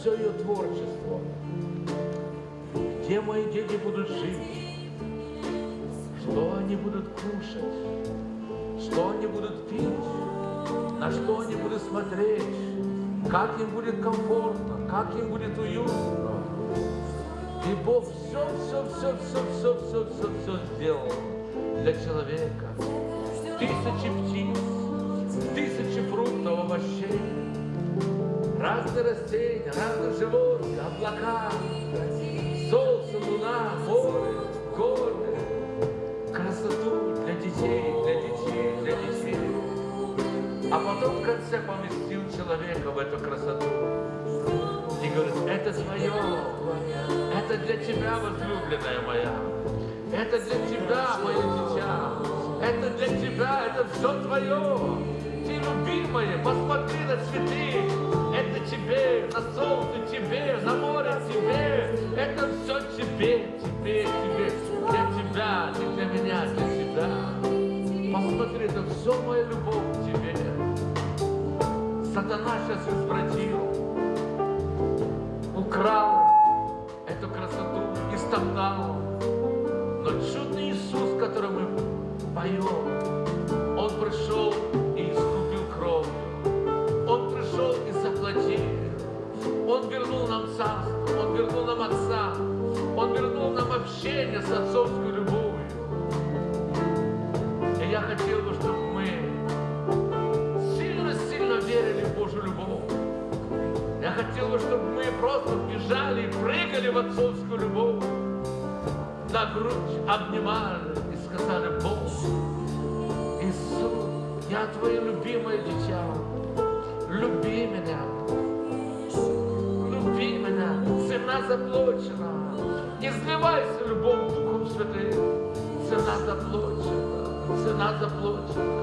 все ее творчество. Где мои дети будут жить? Что они будут кушать? Что они будут пить? На что они будут смотреть? Как им будет комфортно? Как им будет уютно? И Бог все, все, все, все, все, все, все, все сделал для человека. Тысячи птиц, тысячи фруктов, овощей, разные растения, разные животные, облака, солнце, луна, море, горы, красоту для детей, для детей, для детей. А потом в конце поместил человека в эту красоту. И говорит, это твое, это для тебя, возлюбленная моя. Это для тебя, мое дитя. Это для тебя, это все твое. Любимая, посмотри на цветы. Это тебе, на солнце тебе, на море тебе. Это все тебе, Я хотел бы, чтобы мы просто бежали и прыгали в отцовскую любовь, на грудь обнимали и сказали, Бог, Иисус, я Твое любимое дитя, люби меня, люби меня, цена заплачена, изливайся любовь Духом Святым, цена заплачена, цена заплачена,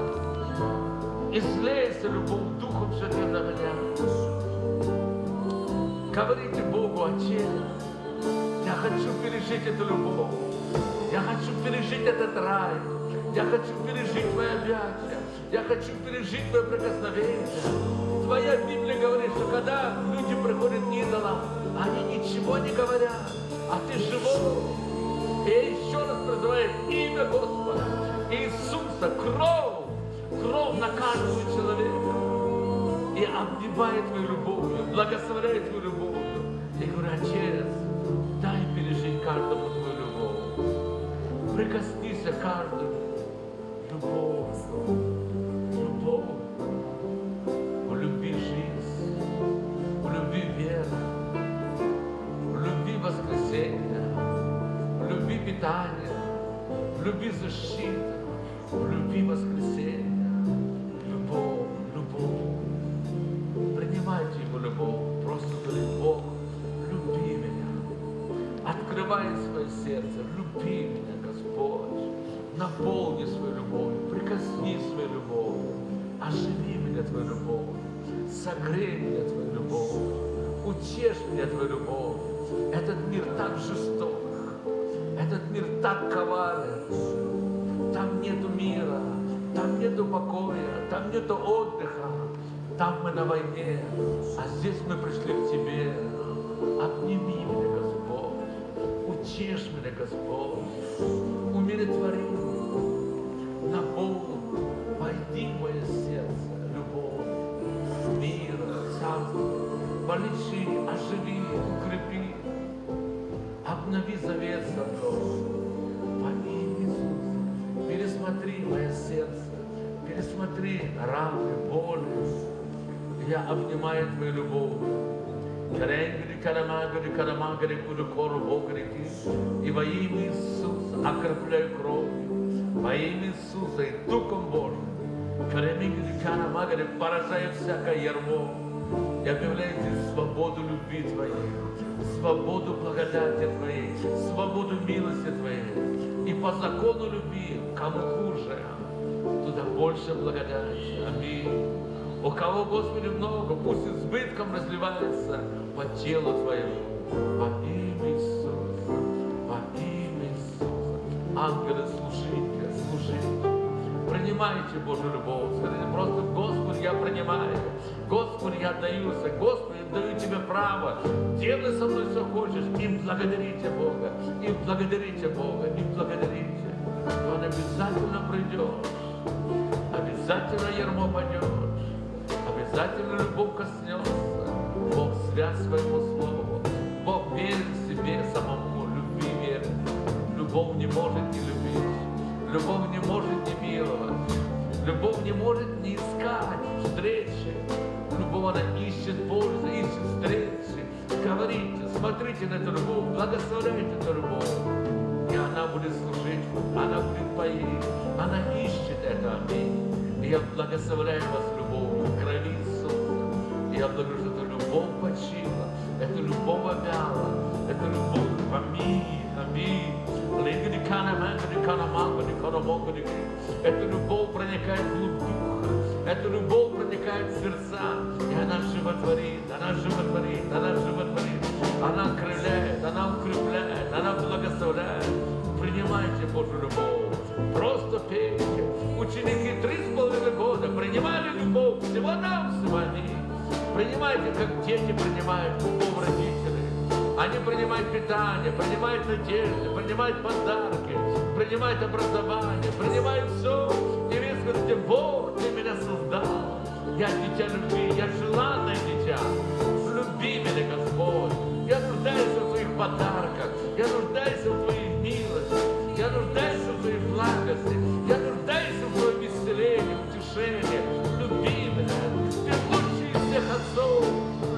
излейся любовь Духом Святым на меня. Говорите Богу, Отец, я хочу пережить эту любовь. Я хочу пережить этот рай. Я хочу пережить Твои объятия. Я хочу пережить Твое прикосновение. Твоя Библия говорит, что когда люди приходят к идолам, они ничего не говорят, а Ты живой. И я еще раз призываю имя Господа, Иисуса, кровь, кровь на каждого человека и обнимает твою любовью, благословляет твою любовью. Я говорю, Отец, дай пережить каждому твою любовь. Прикоснись к каждому. Любовь, Оживи меня Твою любовь. Согрей меня Твою любовь. Утешь меня Твою любовь. Этот мир так жесток. Этот мир так коварен. Там нету мира, там нету покоя, там нету отдыха. Там мы на войне, а здесь мы пришли к Тебе. Обними меня, Господь. Утешь меня, Господь. Умиротвори. Наполни. Войди в мое сердце. Царство. Полечи, оживи, укрепи. Обнови завет со мной. Во имя Иисуса. Пересмотри мое сердце. Пересмотри раны, боли. Я обнимаю Твою любовь. Каренгри, карамагри, карамагри, куду кору богрики. И во имя Иисуса окрепляю кровью. Во имя Иисуса и Духом Божьим. Каремигри, карамагри, поражаю всякое ярмо. Здесь свободу любви Твоей, свободу благодати Твоей, свободу милости Твоей. И по закону любви, кому хуже, туда больше благодати. Аминь. У кого, Господи, много, пусть избытком разливается по телу Твоему. Во имя Иисуса. Во имя Иисуса. ангелы, служите, служите. Принимайте Божью любовь. Скажите просто, Господи, я принимаю. Господи, я отдаюся. Господи, даю Тебе право. Делай со мной, что хочешь. И благодарите Бога. И благодарите Бога. И благодарите. И Он обязательно придет. Обязательно ярмо пойдет. Обязательно любовь коснется. Бог свят своему слову. Бог верит себе самому. Любви верит. Любовь не может не любить. Любовь не может не миловать. Любовь не может не искать встречи. Она ищет пользы, ищет встречи. Говорите, смотрите на эту благословляйте эту. И она будет служить она будет поить. Она ищет это, аминь. И я благословляю вас любовью, крови Иисуса. И я благодарю, что эта любовь почила, эта любовь обяла, эта любовь, аминь, аминь. Эта любовь проникает в глубь духа. Эта любовь проникает в сердца. И она животворит, она животворит, она животворит. Она окрыляет, она укрепляет, она благословляет. Принимайте Божью любовь. Просто пейте. Ученики три с половиной года принимали любовь. Всего нам, всего они. Принимайте, как дети принимают любовь родителей. Они принимают питание, принимают надежды, принимают подарки, принимают образование, принимают все. И вы скажете, Бог, ты меня создал. Я дитя любви, я желанное дитя. Люби меня, Господь. Я нуждаюсь в твоих подарках. Я нуждаюсь в твоей милости. Я нуждаюсь в твоей благости. Я нуждаюсь в твоем исцелении, утешении. Люби меня. Ты лучший из всех отцов.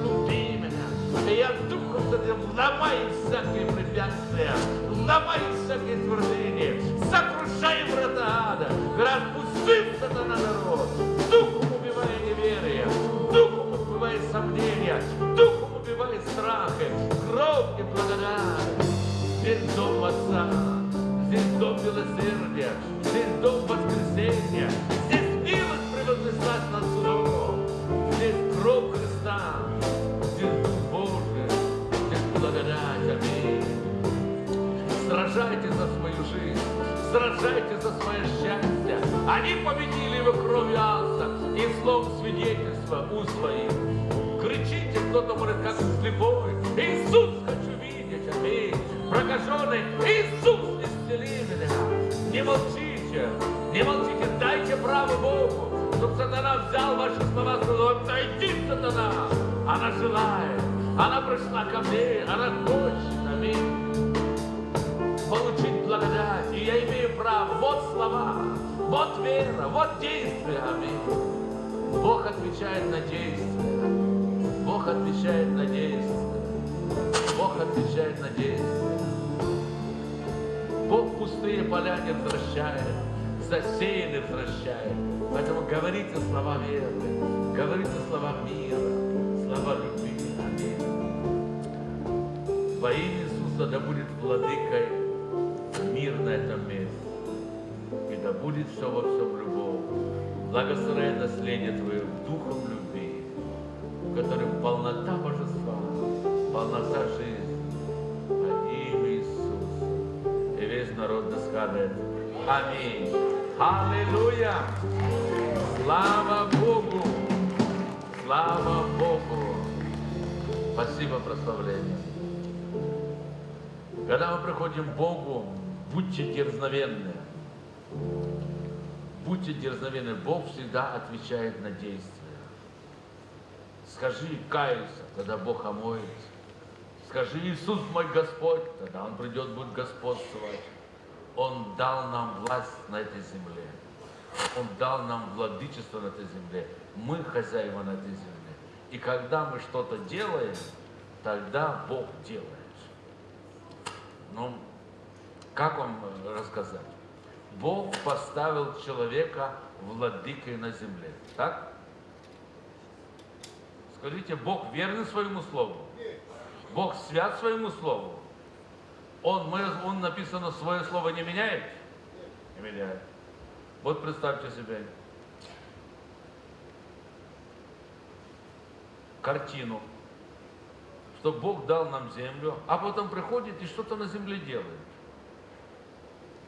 Люби меня. И я Духом Святым ломай всякие препятствия. Ломай всякие твердыни. Сокрушай врата ада. Распусти сатана народ. Ко мне, она хочет, аминь получить благодать. И я имею право. Вот слова, вот вера, вот действие. Аминь. Бог отвечает на действие. Бог отвечает на действие. Бог отвечает на действие. Бог пустые поля не возвращает, засеянные возвращает. Поэтому говорите слова веры, говорите слова мира, слова любви. Во Иисуса да будет владыкой мир на этом месте. И да будет все во всем любовь. Благословляй наследие Твое духом любви, в котором полнота божества, полнота жизни. Имя Иисуса. И весь народ да скажет Аминь. Аллилуйя! Слава Богу! Слава Богу! Спасибо, прославление. Когда мы приходим к Богу, будьте дерзновенны. Будьте дерзновенны. Бог всегда отвечает на действия. Скажи, каюсь, тогда Бог омоет. Скажи, Иисус мой Господь, тогда Он придет, будет господствовать. Он дал нам власть на этой земле. Он дал нам владычество на этой земле. Мы хозяева на этой земле. И когда мы что-то делаем, тогда Бог делает. Ну, как вам рассказать? Бог поставил человека владыкой на земле. Так? Скажите, Бог верный своему слову? Бог свят своему слову? Он, мы, он написано, свое слово не меняет? Не меняет. Вот представьте себе картину, что Бог дал нам землю, а потом приходит и что-то на земле делает.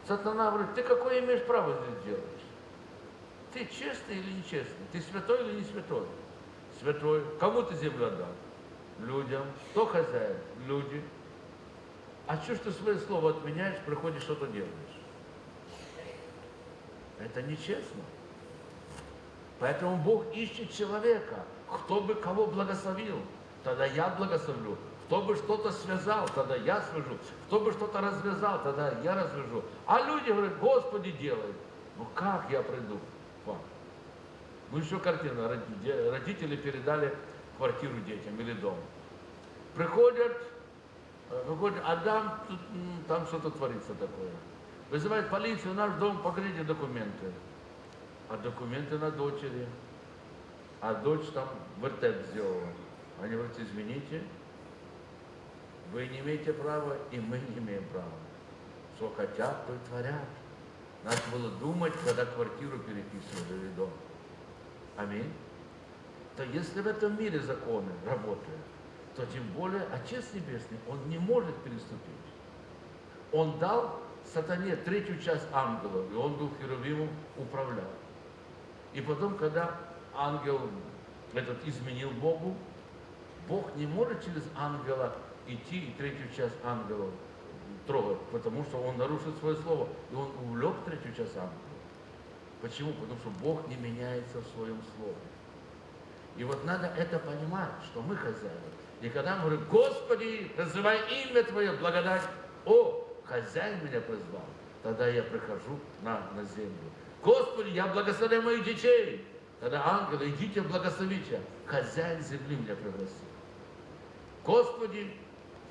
Сатана говорит, ты какое имеешь право здесь делать? Ты честный или нечестный? Ты святой или не святой? Святой. Кому ты землю отдал? Людям. Кто хозяин? Люди. А что ты свое слово отменяешь, приходишь, что-то делаешь? Это нечестно. Поэтому Бог ищет человека, кто бы кого благословил, тогда я благословлю. Кто бы что-то связал, тогда я свяжу. Кто бы что-то развязал, тогда я развяжу. А люди говорят, Господи, делай. Ну как я приду к вам? Ну еще картина. Родители передали квартиру детям или дом. Приходят, выходят, а там, там что-то творится такое. Вызывает полицию, наш дом, покажите документы. А документы на дочери. А дочь там вертеп сделала. Они говорят, извините, вы не имеете права, и мы не имеем права. Что хотят, то и творят. Надо было думать, когда квартиру переписывали или дом. Аминь. То если в этом мире законы работают, то тем более Отец Небесный, Он не может переступить. Он дал сатане третью часть ангелов, и он был херувимом, управлял. И потом, когда ангел этот изменил Богу, Бог не может через ангела идти и третью часть ангелов трогать, потому что он нарушил свое слово, и он увлек третью часть ангелов. Почему? Потому что Бог не меняется в своем слове. И вот надо это понимать, что мы хозяева. И когда мы говорим, Господи, называй имя Твое, благодать, о, хозяин меня призвал, тогда я прихожу на, на землю. Господи, я благословляю моих детей. Тогда ангелы, идите благословите. Хозяин земли меня пригласил. Господи,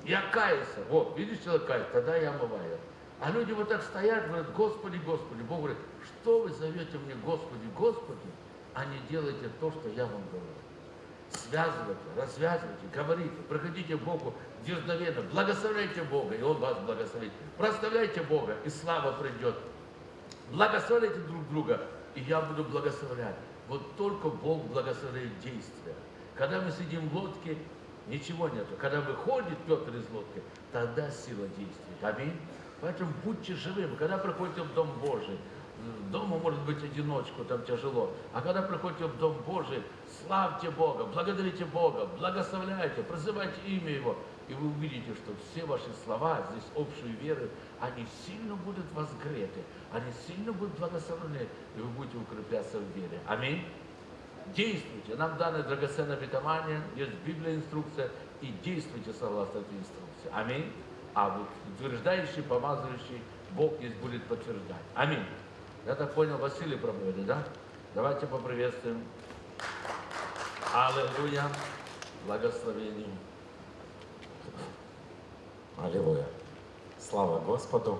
я каюсь. Вот, видишь, человек кается, тогда я омываю. А люди вот так стоят, говорят, Господи, Господи. Бог говорит, что вы зовете мне Господи, Господи, а не делайте то, что я вам говорю. Связывайте, развязывайте, говорите, проходите к Богу дерзновенно, благословляйте Бога, и Он вас благословит. Проставляйте Бога, и слава придет. Благословляйте друг друга, и я буду благословлять. Вот только Бог благословляет действия. Когда мы сидим в лодке, ничего нету. Когда выходит Петр из лодки, тогда сила действует. Аминь. Поэтому будьте живыми. Когда приходите в Дом Божий, дома может быть одиночку, там тяжело. А когда приходите в Дом Божий, славьте Бога, благодарите Бога, благословляйте, прозывайте имя Его. И вы увидите, что все ваши слова здесь общей веры, они сильно будут возгреты, они сильно будут благословлены, и вы будете укрепляться в вере. Аминь. Действуйте. Нам даны драгоценное обетование, есть Библия инструкция, и действуйте согласно этой инструкции. Аминь. А вот утверждающий, помазывающий, Бог здесь будет подтверждать. Аминь. Я так понял, Василий проводит, да? Давайте поприветствуем. Аллилуйя. Благословение. Аллилуйя. Слава Господу.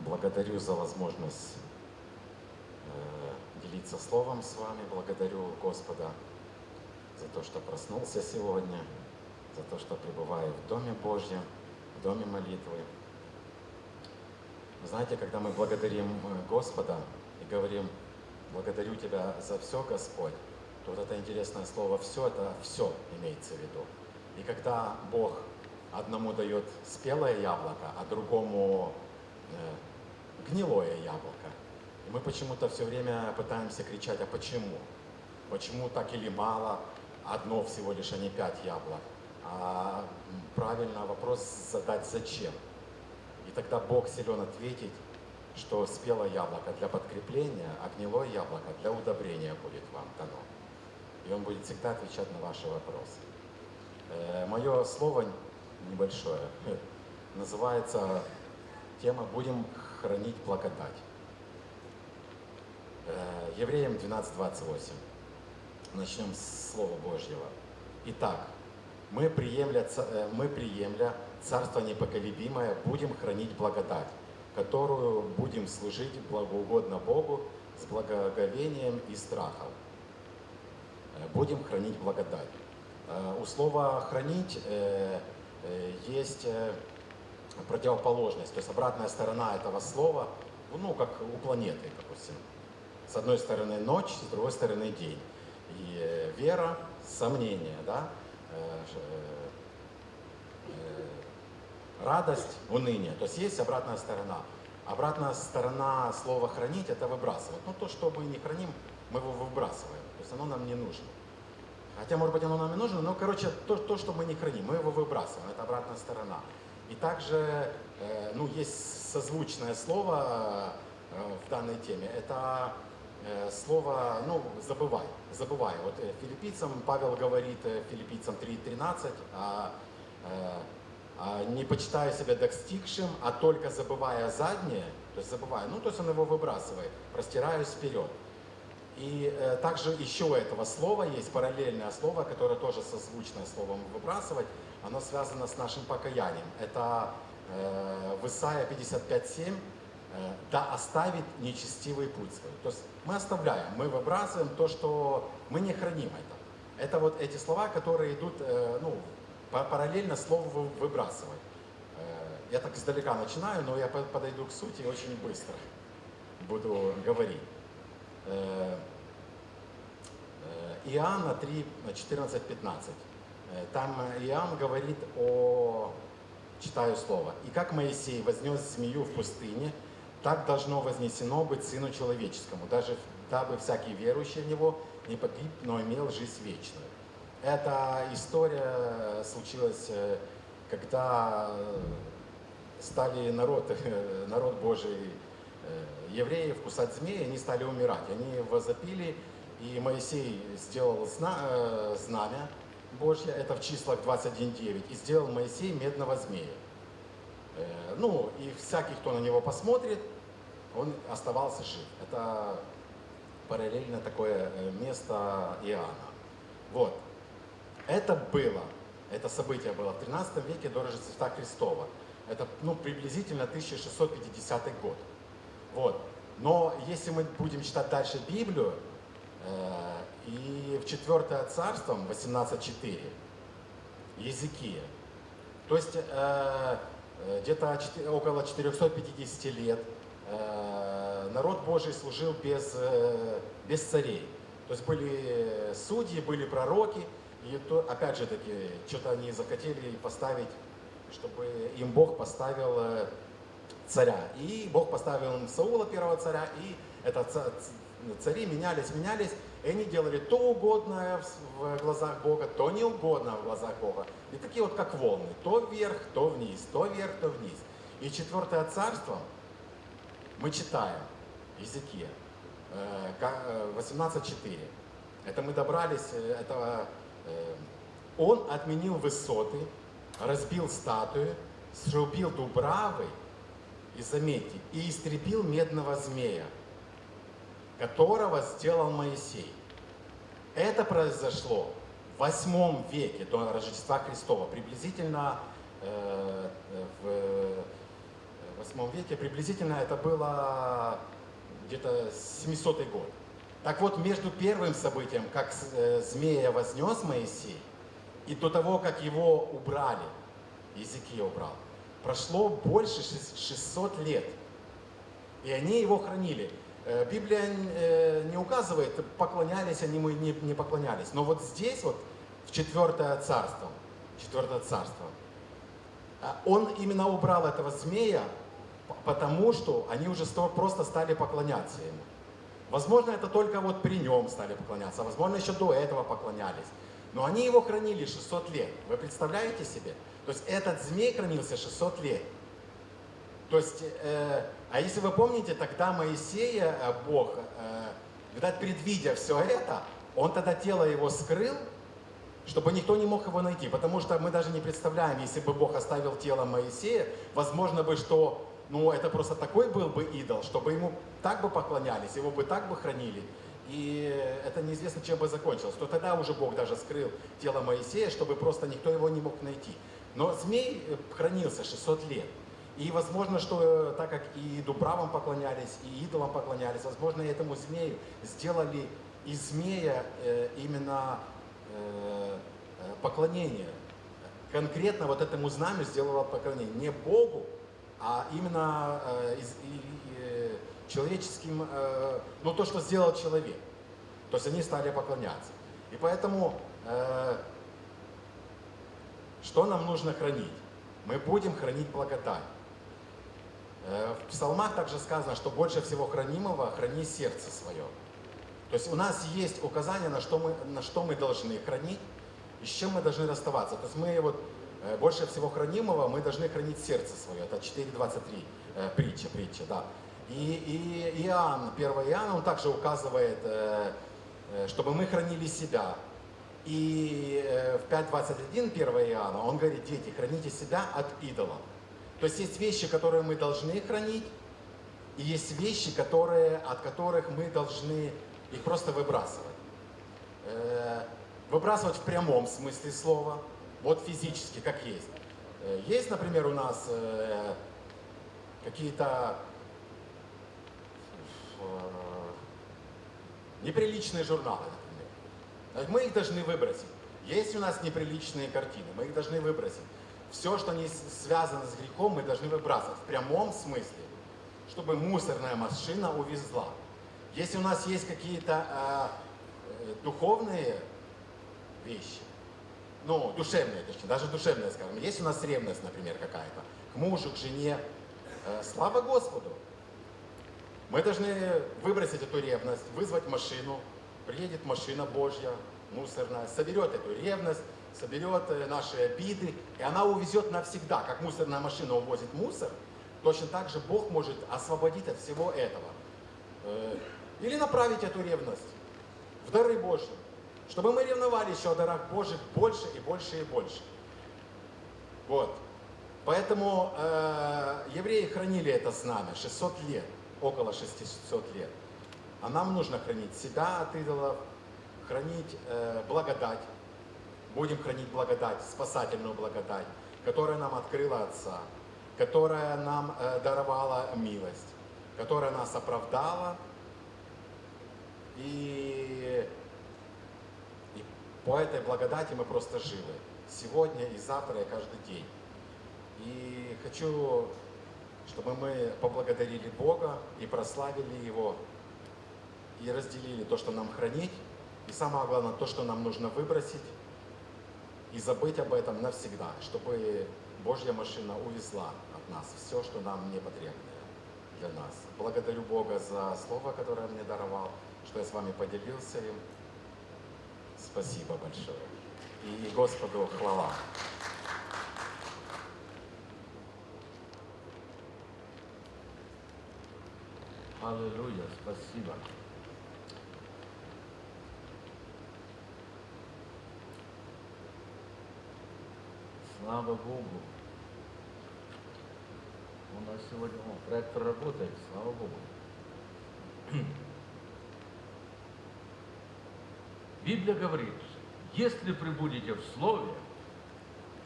Благодарю за возможность делиться Словом с вами. Благодарю Господа за то, что проснулся сегодня, за то, что пребываю в Доме Божьем, в Доме молитвы. Знаете, когда мы благодарим э, Господа и говорим, благодарю Тебя за все, Господь, то вот это интересное слово «все» — это все имеется в виду. И когда Бог одному дает спелое яблоко, а другому э, гнилое яблоко, и мы почему-то все время пытаемся кричать, а почему? Почему так или мало? Одно всего лишь, а не пять яблок. А правильно вопрос задать «зачем?» И тогда Бог силен ответить, что спелое яблоко для подкрепления, а гнилое яблоко для удобрения будет вам дано. И Он будет всегда отвечать на ваши вопросы. Э, мое слово небольшое называется тема «Будем хранить благодать». Э, Евреям 12.28. Начнем с Слова Божьего. Итак, мы приемля, э, мы приемля Царство непоколебимое, будем хранить благодать, которую будем служить благоугодно Богу с благоговением и страхом. Э, будем хранить благодать. У слова «хранить» есть противоположность, то есть обратная сторона этого слова, ну, как у планеты, допустим. С одной стороны ночь, с другой стороны день. И вера, сомнение, да, радость, уныние. То есть есть обратная сторона. Обратная сторона слова хранить это выбрасывать. Ну то, что мы не храним, мы его выбрасываем. То есть оно нам не нужно. Хотя, может быть, оно нам и нужно, но, короче, то, то что мы не храним, мы его выбрасываем. Это обратная сторона. И также, э, ну, есть созвучное слово э, в данной теме. Это э, слово, ну, забывай, забывай. Вот э, филиппийцам Павел говорит, э, филиппийцам 3.13, а, э, а, не почитая себя достигшим, а только забывая заднее, то есть забывая, ну, то есть он его выбрасывает, простираюсь вперед. И э, также еще у этого слова есть параллельное слово, которое тоже созвучное словом выбрасывать. Оно связано с нашим покаянием. Это э, в Исаия 55.7 э, «Да оставит нечестивый путь свой». То есть мы оставляем, мы выбрасываем то, что мы не храним это. Это вот эти слова, которые идут э, ну, па- параллельно слову вы- выбрасывать. Э, я так издалека начинаю, но я по- подойду к сути очень быстро буду говорить. Э, э, Иоанна 3, 14, 15. Э, Там э, Иоанн говорит о, читаю слово, «И как Моисей вознес змею в пустыне, так должно вознесено быть Сыну Человеческому, даже дабы всякий верующий в Него не погиб, но имел жизнь вечную». Эта история случилась, э, когда э, стали народ, народ Божий э, евреев кусать змеи, они стали умирать. Они возопили, и Моисей сделал зна- э, знамя Божье, это в числах 21.9, и сделал Моисей медного змея. Э, Ну, и всякий, кто на него посмотрит, он оставался жив. Это параллельно такое э, место Иоанна. Вот. Это было, это событие было в 13 веке до Рождества Христова. Это ну, приблизительно 1650 год. Вот. Но если мы будем читать дальше Библию, э, и в 4 царство 18.4, Езекия, то есть э, э, где-то около 450 лет народ Божий служил без, э, без царей. То есть были судьи, были пророки, и то, опять же таки, что-то они захотели поставить, чтобы им Бог поставил э, царя. И Бог поставил им Саула, первого царя, и это цари менялись, менялись, и они делали то угодное в глазах Бога, то неугодное в глазах Бога. И такие вот как волны, то вверх, то вниз, то вверх, то вниз. И четвертое царство мы читаем, ка- э, 18.4. Это мы добрались, э, это э, он отменил высоты, разбил статуи, срубил дубравы, и заметьте, и истребил медного змея, которого сделал Моисей. Это произошло в восьмом веке до Рождества Христова, приблизительно э, в восьмом веке, приблизительно это было где-то 700 год. Так вот, между первым событием, как э, змея вознес Моисей, и до того, как его убрали, Езекия убрал, прошло больше шест- 600 лет. И они его хранили. Э, Библия э, не указывает, поклонялись они ему, не, поклонялись. Но вот здесь вот, в четвертое царство, четвертое царство, он именно убрал этого змея, потому что они уже сто- просто стали поклоняться ему. Возможно, это только вот при нем стали поклоняться, а возможно, еще до этого поклонялись. Но они его хранили 600 лет. Вы представляете себе? То есть этот змей хранился 600 лет. То есть, э, а если вы помните, тогда Моисея, э, Бог, э, видать, предвидя все это, он тогда тело его скрыл, чтобы никто не мог его найти. Потому что мы даже не представляем, если бы Бог оставил тело Моисея, возможно бы, что ну, это просто такой был бы идол, чтобы ему так бы поклонялись, его бы так бы хранили. И это неизвестно, чем бы закончилось. То тогда уже Бог даже скрыл тело Моисея, чтобы просто никто его не мог найти. Но змей э, хранился 600 лет. И возможно, что э, так как и дубравам поклонялись, и идолам поклонялись, возможно, этому змею сделали из змея э, именно э, э, поклонение. Конкретно вот этому знамю сделала поклонение. Не Богу, а именно э, э, человеческим, э, ну то, что сделал человек. То есть они стали поклоняться. И поэтому, что нам нужно хранить? Мы будем хранить благодать. В псалмах также сказано, что больше всего хранимого храни сердце свое. То есть у нас есть указание, на что мы, на что мы должны хранить и с чем мы должны расставаться. То есть мы вот больше всего хранимого мы должны хранить сердце свое. Это 4.23 э, притча, притча, да. И, и Иоанн, 1 Иоанн, он также указывает, э, э, чтобы мы хранили себя. И э, в 5.21 1 Иоанна он говорит, дети, храните себя от идолов. То есть есть вещи, которые мы должны хранить, и есть вещи, которые, от которых мы должны их просто выбрасывать. Э, Выбрасывать в прямом смысле слова, вот физически, как есть. Э, Есть, например, у нас э, какие-то э, неприличные журналы, например. Мы их должны выбросить. Есть у нас неприличные картины, мы их должны выбросить. Все, что не связано с грехом, мы должны выбрасывать в прямом смысле, чтобы мусорная машина увезла. Если у нас есть какие-то э, духовные вещи, ну, душевные, точнее, даже душевные, скажем, есть у нас ревность, например, какая-то, к мужу, к жене, э, слава Господу. Мы должны выбросить эту ревность, вызвать машину, приедет машина Божья, мусорная, соберет эту ревность, соберет э, наши обиды, и она увезет навсегда, как мусорная машина увозит мусор, точно так же Бог может освободить от всего этого. Э, Или направить эту ревность в дары Божьи, чтобы мы ревновали еще о дарах Божьих больше и больше и больше. Вот. Поэтому э, евреи хранили это знамя 600 лет, около 600 лет. А нам нужно хранить себя от идолов, хранить э, благодать. Будем хранить благодать, спасательную благодать, которая нам открыла Отца, которая нам э, даровала милость, которая нас оправдала. И, по этой благодати мы просто живы. Сегодня и завтра, и каждый день. И хочу, чтобы мы поблагодарили Бога и прославили Его, и разделили то, что нам хранить, и самое главное, то, что нам нужно выбросить, и забыть об этом навсегда, чтобы Божья машина увезла от нас все, что нам не потребно для нас. Благодарю Бога за слово, которое мне даровал, что я с вами поделился им. Спасибо большое. И Господу хвала. Аллилуйя, спасибо. Слава Богу. У нас сегодня о, проектор работает, слава Богу. Библия говорит, если прибудете в Слове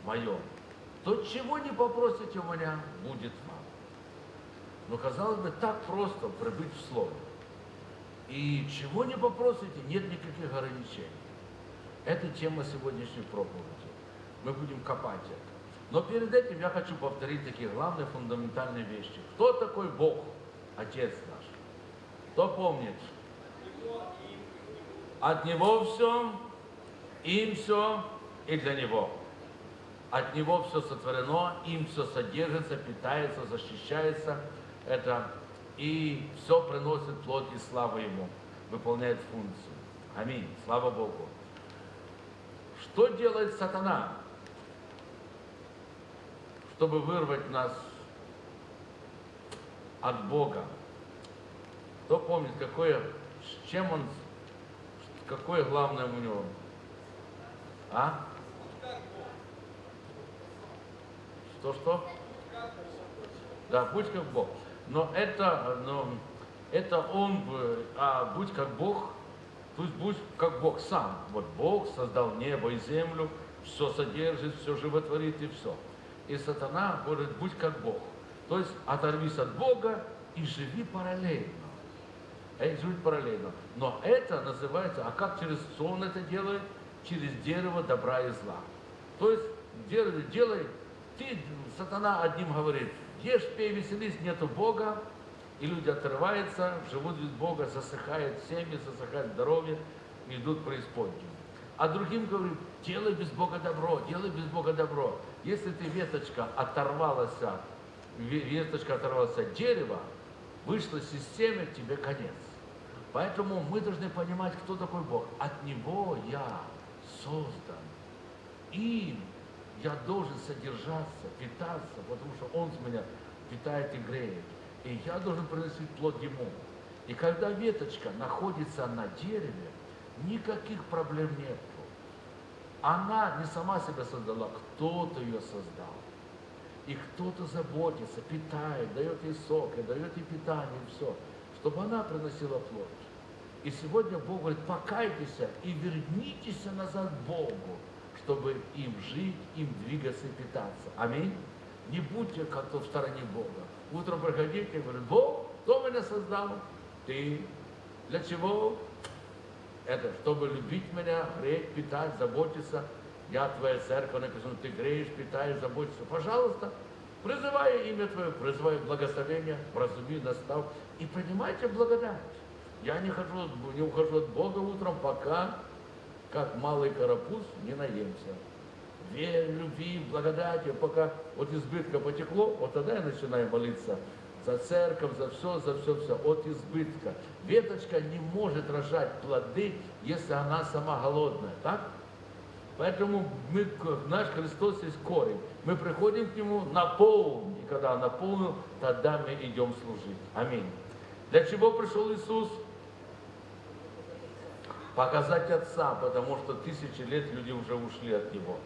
Моем, то чего не попросите у меня, будет вам. Но казалось бы, так просто прибыть в Слово. И чего не попросите, нет никаких ограничений. Это тема сегодняшней проповеди. Мы будем копать это. Но перед этим я хочу повторить такие главные фундаментальные вещи. Кто такой Бог, Отец наш? Кто помнит? От Него все, им все и для Него. От Него все сотворено, им все содержится, питается, защищается. Это и все приносит плод и славу Ему, выполняет функцию. Аминь. Слава Богу. Что делает сатана, чтобы вырвать нас от Бога? Кто помнит, какое, с чем он, какое главное у него? А? Что-что? Да, будь как Бог. Но это, но это он, а будь как Бог, пусть будь как Бог сам. Вот Бог создал небо и землю, все содержит, все животворит и все. И сатана говорит, будь как Бог. То есть оторвись от Бога и живи параллельно. Э, Живи параллельно. Но это называется, а как через что это делает? Через дерево добра и зла. То есть делай, делай ты, сатана одним говорит, ешь, пей, веселись, нету Бога, и люди отрываются, живут без Бога, засыхает семьи, засыхает здоровье, идут преисподнюю. А другим говорит, делай без Бога добро, делай без Бога добро. Если ты, веточка, оторвалась от ве- веточка оторвалась от дерева, вышла системе, тебе конец. Поэтому мы должны понимать, кто такой Бог. От Него я создан. Им я должен содержаться, питаться, потому что Он с меня питает и греет. И я должен приносить плод Ему. И когда веточка находится на дереве, никаких проблем нет. Она не сама себя создала, кто-то ее создал. И кто-то заботится, питает, дает ей сок, и дает ей питание, и все, чтобы она приносила плод. И сегодня Бог говорит, покайтесь и вернитесь назад Богу, чтобы им жить, им двигаться и питаться. Аминь. Не будьте как-то в стороне Бога. Утром приходите и говорите, Бог, кто меня создал? Ты. Для чего? Это, чтобы любить меня, греть, питать, заботиться. Я твоя церковь, написано, ты греешь, питаешь, заботишься. Пожалуйста, призывай имя Твое, призывай благословение, вразуми, настав. И принимайте благодать. Я не, хожу, не ухожу от Бога утром, пока, как малый карапуз, не наемся. Верь, любви, благодати, пока от избытка потекло, вот тогда я начинаю молиться за церковь, за все, за все, все, от избытка. Веточка не может рожать плоды, если она сама голодная, так? Поэтому мы, наш Христос есть корень. Мы приходим к Нему, наполним. И когда Он наполнил, тогда мы идем служить. Аминь. Для чего пришел Иисус? Показать Отца, потому что тысячи лет люди уже ушли от Него.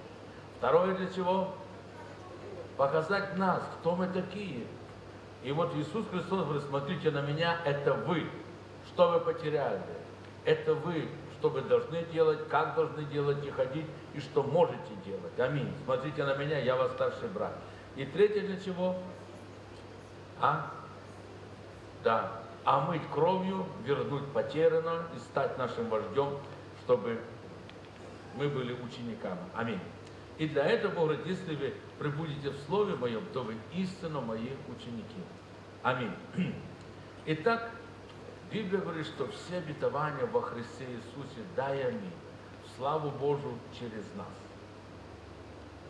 Второе для чего? Показать нас, кто мы такие. И вот Иисус Христос говорит, смотрите на меня, это вы. Что вы потеряли? Это вы, что вы должны делать, как должны делать и ходить, и что можете делать. Аминь. Смотрите на меня, я ваш старший брат. И третье для чего? А? Да. Омыть кровью, вернуть потерянное и стать нашим вождем, чтобы мы были учениками. Аминь. И для этого, говорит, если вы прибудете в Слове Моем, то вы истинно мои ученики. Аминь. Итак, Библия говорит, что все обетования во Христе Иисусе, да и аминь. Славу Божию через нас.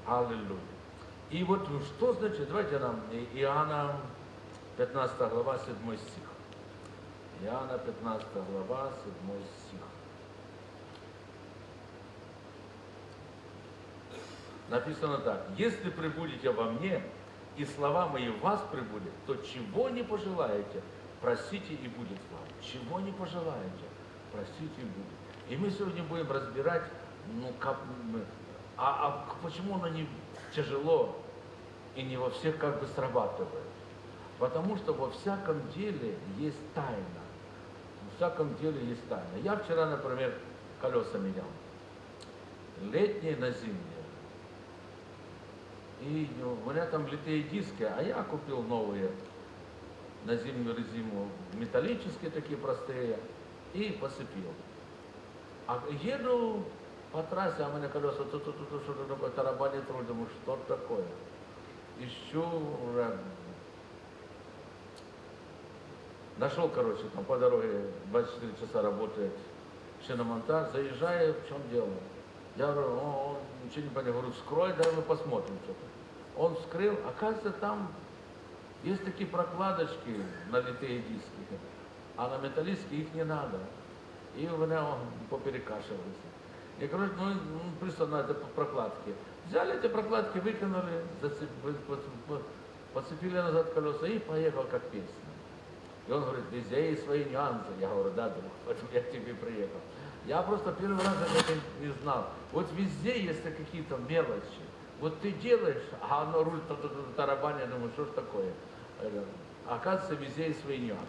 Аллилуйя. И вот что значит, давайте нам Иоанна 15 глава, 7 стих. Иоанна 15 глава, 7 стих. Написано так. Если прибудете во мне, и слова мои в вас прибудет, то чего не пожелаете, просите и будет вам. Чего не пожелаете, просите и будет. И мы сегодня будем разбирать, ну, как, а, а почему оно не тяжело и не во всех как бы срабатывает. Потому что во всяком деле есть тайна. Во всяком деле есть тайна. Я вчера, например, колеса менял. Летние на зимние. И у меня там литые диски, а я купил новые на зимнюю резину, металлические такие простые, и посыпил. А еду по трассе, а у меня колеса тут тут тут что-то такое тарабанит руль, думаю, что такое? Ищу уже. Нашел, короче, там по дороге 24 часа работает шиномонтаж, заезжаю, в чем дело? Я говорю, он ничего не понял, говорю, вскрой, давай мы посмотрим что-то. Он вскрыл, оказывается, там есть такие прокладочки на литые диски, а на металлические их не надо. И у меня он поперекашивался. И, короче, ну, ну, пристал на прокладки. Взяли эти прокладки, выкинули, зацеп- по- по- по- подцепили назад колеса и поехал как песня. И он говорит, везде есть свои нюансы. Я говорю, да, друг, я к тебе приехал. Я просто первый раз это не знал. Вот везде есть какие-то мелочи. Вот ты делаешь, а оно руль та- та- та- тарабанит, я думаю, что ж такое? Это, Оказывается, везде есть свои нюансы.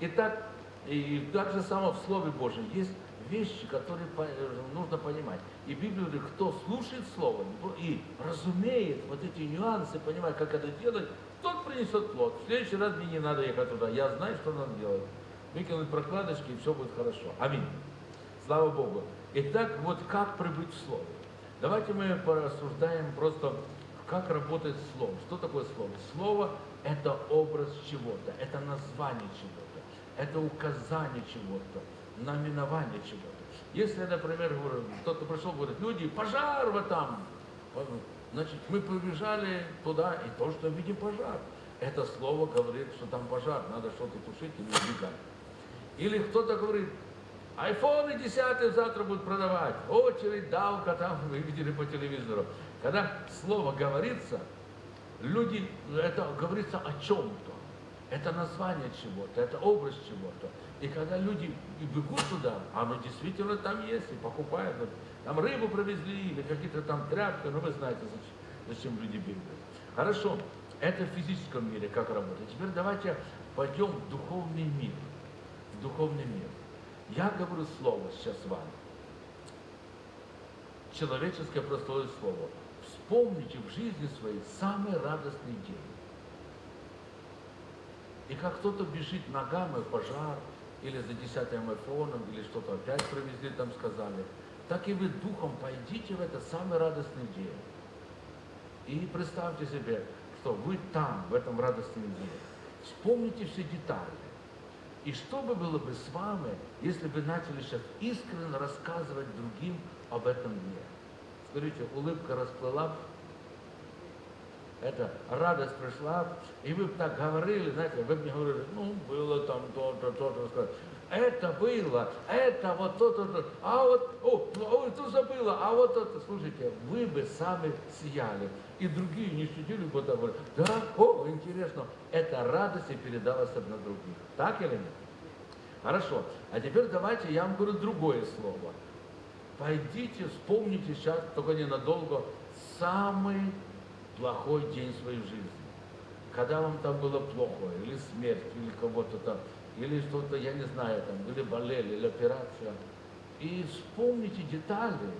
Итак, и так же само в Слове Божьем есть вещи, которые э, нужно понимать. И Библия говорит, кто слушает Слово и разумеет вот эти нюансы, понимает, как это делать, тот принесет плод. В следующий раз мне не надо ехать туда. Я знаю, что надо делать. Выкинуть прокладочки, и все будет хорошо. Аминь. Слава Богу. Итак, вот как прибыть в Слово? Давайте мы порассуждаем просто, как работает Слово. Что такое Слово? Слово – это образ чего-то, это название чего-то, это указание чего-то, наименование чего-то. Если, например, кто-то пришел, говорит, люди, пожар вот там. Значит, мы побежали туда, и то, что видим пожар. это слово говорит, что там пожар, надо что-то тушить или убегать. Или кто-то говорит, айфоны 10 завтра будут продавать, очередь, давка там, вы видели по телевизору. Когда слово говорится, люди, это говорится о чем-то. Это название чего-то, это образ чего-то. И когда люди и бегут туда, оно действительно там есть, и покупают. Там рыбу привезли, или какие-то там тряпки, ну вы знаете, зачем, зачем люди бегают. Хорошо, это в физическом мире как работает. Теперь давайте пойдем в духовный мир. В духовный мир. Я говорю слово сейчас вам. Человеческое простое слово. Вспомните в жизни своей самый радостный день. И как кто-то бежит ногами в пожар, или за десятым айфоном, или что-то опять привезли, там сказали, так и вы духом пойдите в этот самый радостный день. И представьте себе, что вы там, в этом радостном дне. Вспомните все детали. И что бы было бы с вами, если бы начали сейчас искренне рассказывать другим об этом дне? Скажите, улыбка расплыла, эта радость пришла, и вы бы так говорили, знаете, вы бы мне говорили, ну, было там то-то, то-то, это было, это вот то-то, то, а вот, о, ой, то забыла, а вот это, слушайте, вы бы сами сияли, и другие не сидели бы говорят, да, о, интересно, эта радость и передалась одна других, так или нет? Хорошо, а теперь давайте я вам говорю другое слово. Пойдите, вспомните сейчас, только ненадолго, самый плохой день своей жизни. Когда вам там было плохо, или смерть, или кого-то там, или что-то, я не знаю, там, или болели, или операция. И вспомните детали.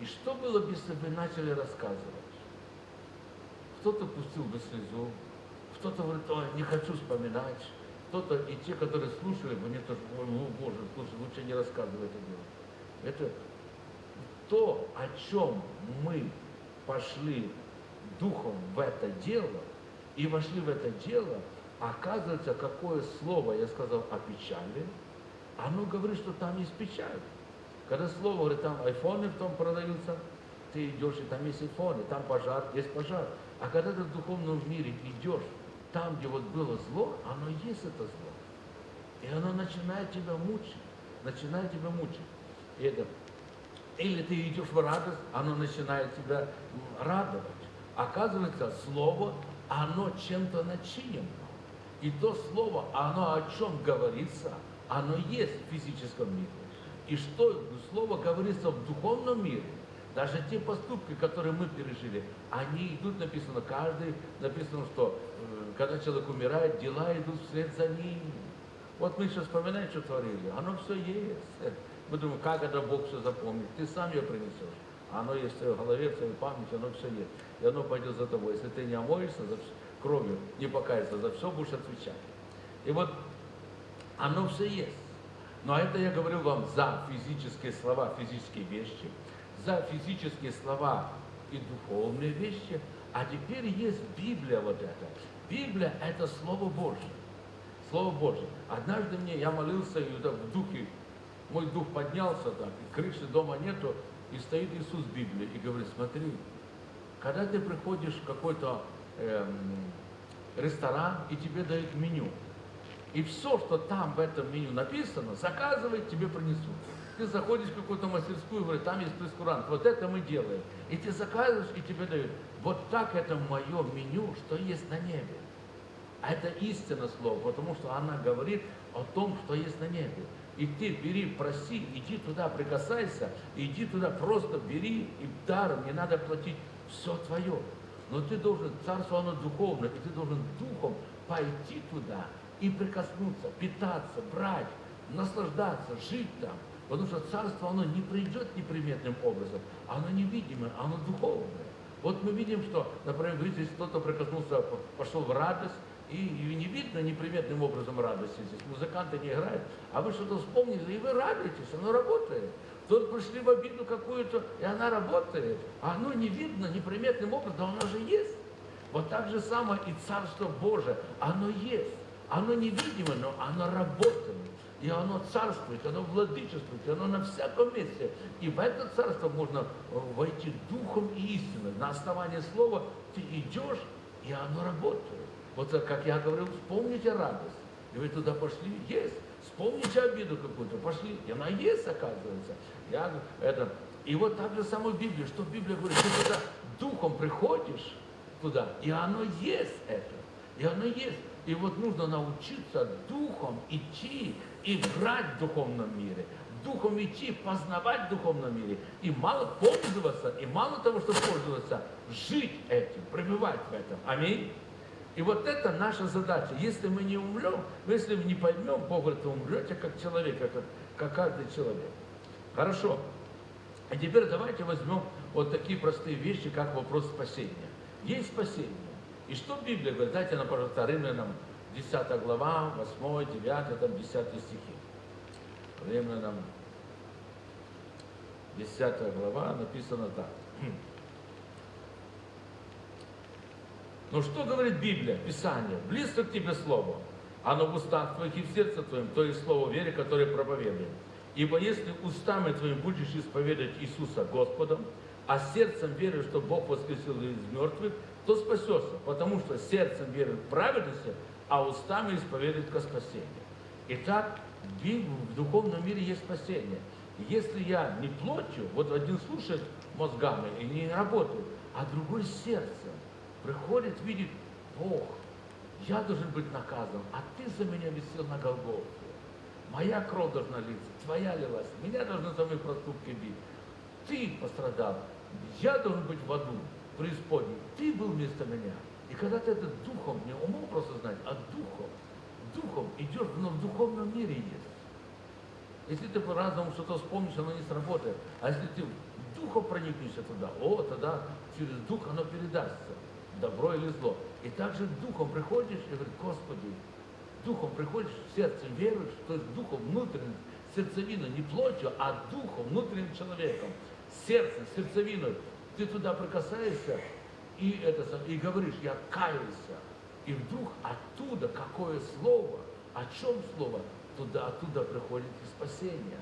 И что было бы, если бы начали рассказывать? Кто-то пустил бы слезу, кто-то говорит, ой, не хочу вспоминать. Кто-то, и те, которые слушали, они тоже, ой, ну, Боже, слушай, лучше не рассказывай это дело. Это то, о чем мы пошли духом в это дело и вошли в это дело, оказывается, какое слово я сказал о печали, оно говорит, что там есть печаль. Когда слово говорит, там айфоны в том продаются, ты идешь, и там есть айфоны, там пожар, есть пожар. А когда ты в духовном мире идешь, там, где вот было зло, оно есть это зло. И оно начинает тебя мучить, начинает тебя мучить. И это, или ты идешь в радость, оно начинает тебя радовать. Оказывается, слово, оно чем-то начинено. И то слово, оно о чем говорится, оно есть в физическом мире. И что слово говорится в духовном мире, даже те поступки, которые мы пережили, они идут, написано, каждый, написано, что э, когда человек умирает, дела идут вслед за ним. Вот мы сейчас вспоминаем, что творили, оно все есть. Мы думаем, как это Бог все запомнит, ты сам ее принесешь. Оно есть в твоей голове, в твоей памяти, оно все есть. И оно пойдет за тобой. Если ты не омоешься за кровью, не покаешься, за все будешь отвечать. И вот оно все есть. Но это я говорю вам за физические слова, физические вещи, за физические слова и духовные вещи. А теперь есть Библия вот эта. Библия – это Слово Божье. Слово Божье. Однажды мне, я молился, и в духе, мой дух поднялся так, крыши дома нету, и стоит Иисус в Библии и говорит, смотри, когда ты приходишь в какой-то эм, ресторан, и тебе дают меню, и все, что там в этом меню написано, заказывай, тебе принесут. Ты заходишь в какую-то мастерскую, говорит, там есть прескурант, вот это мы делаем. И ты заказываешь, и тебе дают. Вот так это мое меню, что есть на небе. А это истина слова, потому что она говорит о том, что есть на небе. И ты бери, проси, иди туда, прикасайся, иди туда, просто бери и даром, не надо платить, все твое. Но ты должен, царство оно духовное, и ты должен духом пойти туда и прикоснуться, питаться, брать, наслаждаться, жить там. Потому что царство, оно не придет неприметным образом, оно невидимое, оно духовное. Вот мы видим, что, например, если кто-то прикоснулся, пошел в радость, и, и не видно неприметным образом радости здесь. Музыканты не играют, а вы что-то вспомнили, и вы радуетесь, оно работает. Тут пришли в обиду какую-то, и она работает. А оно не видно неприметным образом, оно же есть. Вот так же самое и Царство Божие, оно есть. Оно невидимо, но оно работает. И оно царствует, оно владычествует, оно на всяком месте. И в это царство можно э, войти духом и истиной. На основании слова ты идешь, и оно работает. Вот как я говорил, вспомните радость. И вы туда пошли, есть. Вспомните обиду какую-то, пошли. И она есть, оказывается. Я, это, и вот так же самое в Библии, что Библия говорит, ты туда духом приходишь туда, и оно есть это. И оно есть. И вот нужно научиться духом идти и брать в духовном мире. Духом идти, познавать в духовном мире. И мало пользоваться, и мало того, что пользоваться, жить этим, пребывать в этом. Аминь. И вот это наша задача. Если мы не умрем, если мы не поймем, Бог говорит, вы умрете как человек, как, как каждый человек. Хорошо. А теперь давайте возьмем вот такие простые вещи, как вопрос спасения. Есть спасение. И что Библия говорит? Дайте нам, пожалуйста, Римлянам 10 глава, 8, 9, там 10 стихи. Римлянам 10 глава написано так. Но что говорит Библия, Писание? Близко к тебе Слово, оно в устах твоих и в сердце твоем, то есть Слово веры, которое проповедуем. Ибо если устами твоим будешь исповедовать Иисуса Господом, а сердцем веришь, что Бог воскресил из мертвых, то спасешься, потому что сердцем верит в праведности, а устами исповедует ко спасению. Итак, в духовном мире есть спасение. Если я не плотью, вот один слушает мозгами и не работает, а другой сердцем, приходит, видит, Бог, я должен быть наказан, а ты за меня висел на Голгофе. Моя кровь должна литься, твоя лилась, меня должны за мои проступки бить. Ты пострадал, я должен быть в аду, преисподней, ты был вместо меня. И когда ты это духом, не умом просто знать, а духом, духом идешь, но в духовном мире есть. Если ты по-разному что-то вспомнишь, оно не сработает. А если ты духом проникнешься туда, о, тогда через дух оно передастся добро или зло. И также духом приходишь и говоришь, Господи, духом приходишь, сердцем веруешь, то есть духом внутренним, сердцевиной, не плотью, а духом, внутренним человеком, сердцем, сердцевиной. Ты туда прикасаешься и, это, и говоришь, я каюсь. И вдруг оттуда какое слово, о чем слово, туда, оттуда приходит и спасение.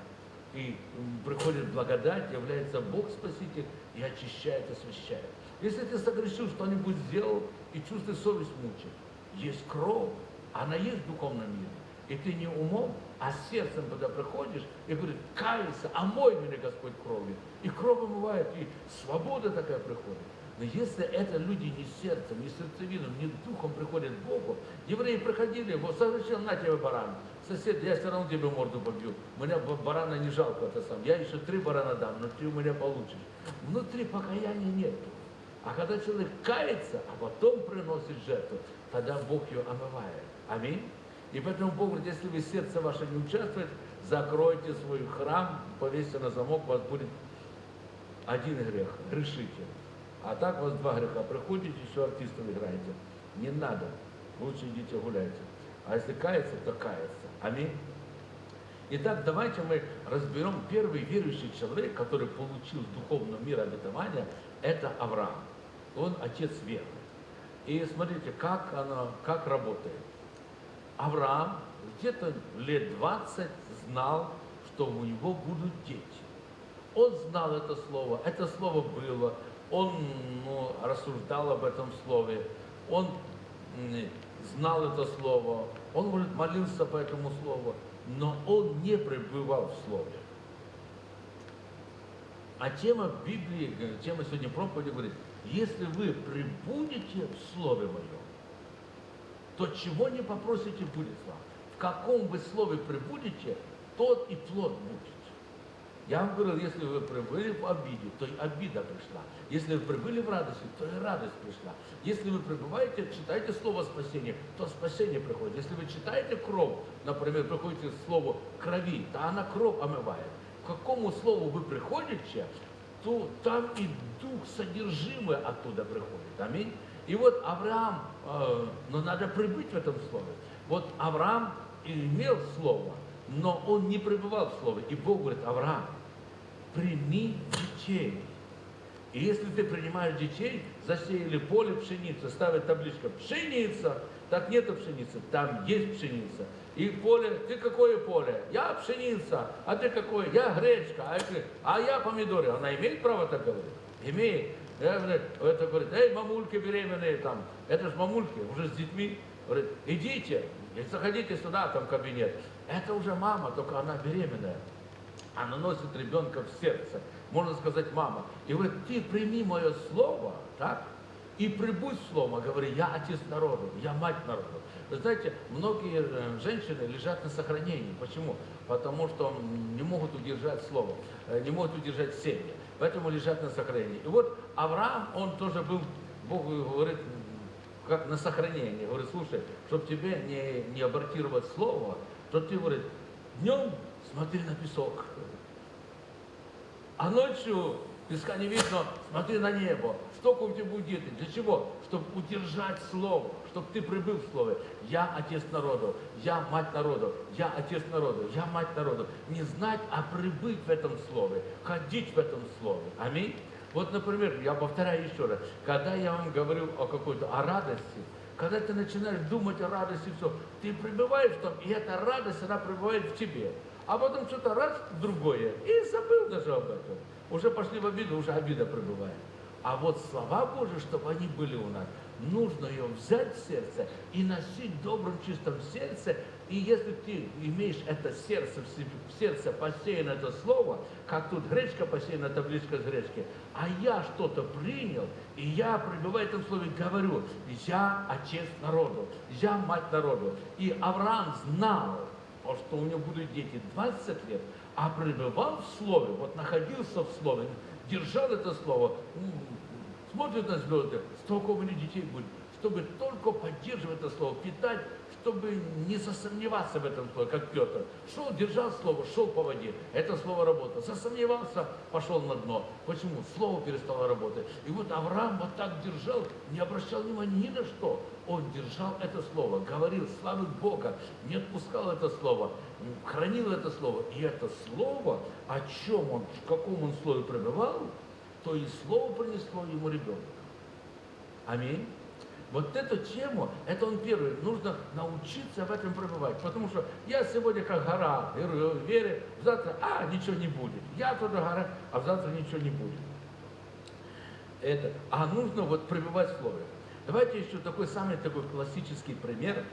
И приходит благодать, является Бог Спаситель и очищает, освящает. Если ты согрешил, что-нибудь сделал, и чувствуешь совесть мучает, есть кровь, она есть в духовном мире. И ты не умом, а сердцем туда приходишь и говоришь, кайся, омой меня, Господь, кровью. И кровь омывает, и свобода такая приходит. Но если это люди не сердцем, не сердцевином, не духом приходят к Богу, евреи приходили, вот согрешил, на тебе баран. Сосед, я все равно тебе морду побью. Меня барана не жалко, это сам. Я еще три барана дам, но ты у меня получишь. Внутри покаяния нету. А когда человек кается, а потом приносит жертву, тогда Бог ее омывает. Аминь. И поэтому Бог говорит, если вы сердце ваше не участвует, закройте свой храм, повесьте на замок, у вас будет один грех, грешите. А так у вас два греха. Приходите, еще артистов играете. Не надо. Лучше идите гуляйте. А если кается, то кается. Аминь. Итак, давайте мы разберем первый верующий человек, который получил с духовного мира обетования, это Авраам он отец веры. И смотрите, как оно, как работает. Авраам где-то лет 20 знал, что у него будут дети. Он знал это слово, это слово было, он ну, рассуждал об этом слове, он знал это слово, он, может, молился по этому слову, но он не пребывал в слове. А тема Библии, тема сегодня проповеди говорит, если вы прибудете в Слове Моем, то чего не попросите, будет вам. В каком вы Слове прибудете, тот и плод будет. Я вам говорил, если вы прибыли в обиде, то и обида пришла. Если вы прибыли в радости, то и радость пришла. Если вы пребываете, читаете слово спасения, то спасение приходит. Если вы читаете кровь, например, приходите слово крови, то она кровь омывает. К какому слову вы приходите, то там и дух содержимое оттуда приходит. Аминь. И вот Авраам, э, но надо прибыть в этом слове. Вот Авраам имел слово, но он не пребывал в слове. И Бог говорит, Авраам, прими детей. И если ты принимаешь детей, засеяли поле пшеницы, ставят табличка «пшеница», так нету пшеницы, там есть пшеница. И поле, ты какое поле? Я пшеница, а ты какое? Я гречка, а, а я помидоры. Она имеет право так говорить? Имеет. Я, говорит, это говорит, эй, мамульки беременные там, это же мамульки, уже с детьми. Говорит, идите, заходите сюда, там кабинет. Это уже мама, только она беременная. Она носит ребенка в сердце. Можно сказать, мама. И говорит, ты прими мое слово, так? И прибудь слово, говори, я отец народу, я мать народу. Вы знаете, многие э, женщины лежат на сохранении. Почему? Потому что не могут удержать слово, э, не могут удержать семьи. Поэтому лежат на сохранении. И вот Авраам, он тоже был, Бог говорит, как на сохранении. Говорит, слушай, чтобы тебе не, не абортировать слово, то ты, говорит, днем смотри на песок, а ночью песка не видно, смотри на небо. Столько у тебя будет дети. Для чего? Чтобы удержать слово, чтобы ты прибыл в слове. Я отец народу, я мать народу, я отец народу, я мать народу. Не знать, а прибыть в этом слове, ходить в этом слове. Аминь. Вот, например, я повторяю еще раз, когда я вам говорю о какой-то, о радости, когда ты начинаешь думать о радости, все, ты пребываешь в том, и эта радость, она пребывает в тебе. А потом что-то раз, другое, и забыл даже об этом. Уже пошли в обиду, уже обида пребывает. А вот слова Божьи, чтобы они были у нас, нужно ее взять в сердце и носить в добром, чистом сердце. И если ты имеешь это сердце в сердце посеяно это слово, как тут гречка посеяна, табличка с гречки, а я что-то принял, и я, пребывая в этом слове, говорю, я отец народу, я мать народу. И Авраам знал, что у него будут дети 20 лет, а пребывал в слове, вот находился в слове, держал это слово, смотрит на звезды, столько у меня детей будет, чтобы только поддерживать это слово, питать, чтобы не засомневаться в этом слове, как Петр. Шел, держал слово, шел по воде. Это слово работало. Засомневался, пошел на дно. Почему? Слово перестало работать. И вот Авраам вот так держал, не обращал внимания ни на что. Он держал это слово, говорил славы Бога, не отпускал это слово, хранил это слово. И это слово, о чем он, в каком он слове пребывал, то и слово принесло ему ребенка. Аминь. Вот эту тему, это он первый, нужно научиться в этом пребывать. Потому что я сегодня как гора, верю завтра, а, ничего не будет. Я тоже гора, а завтра ничего не будет. Это, а нужно вот пребывать в слове. Давайте еще такой самый такой классический пример.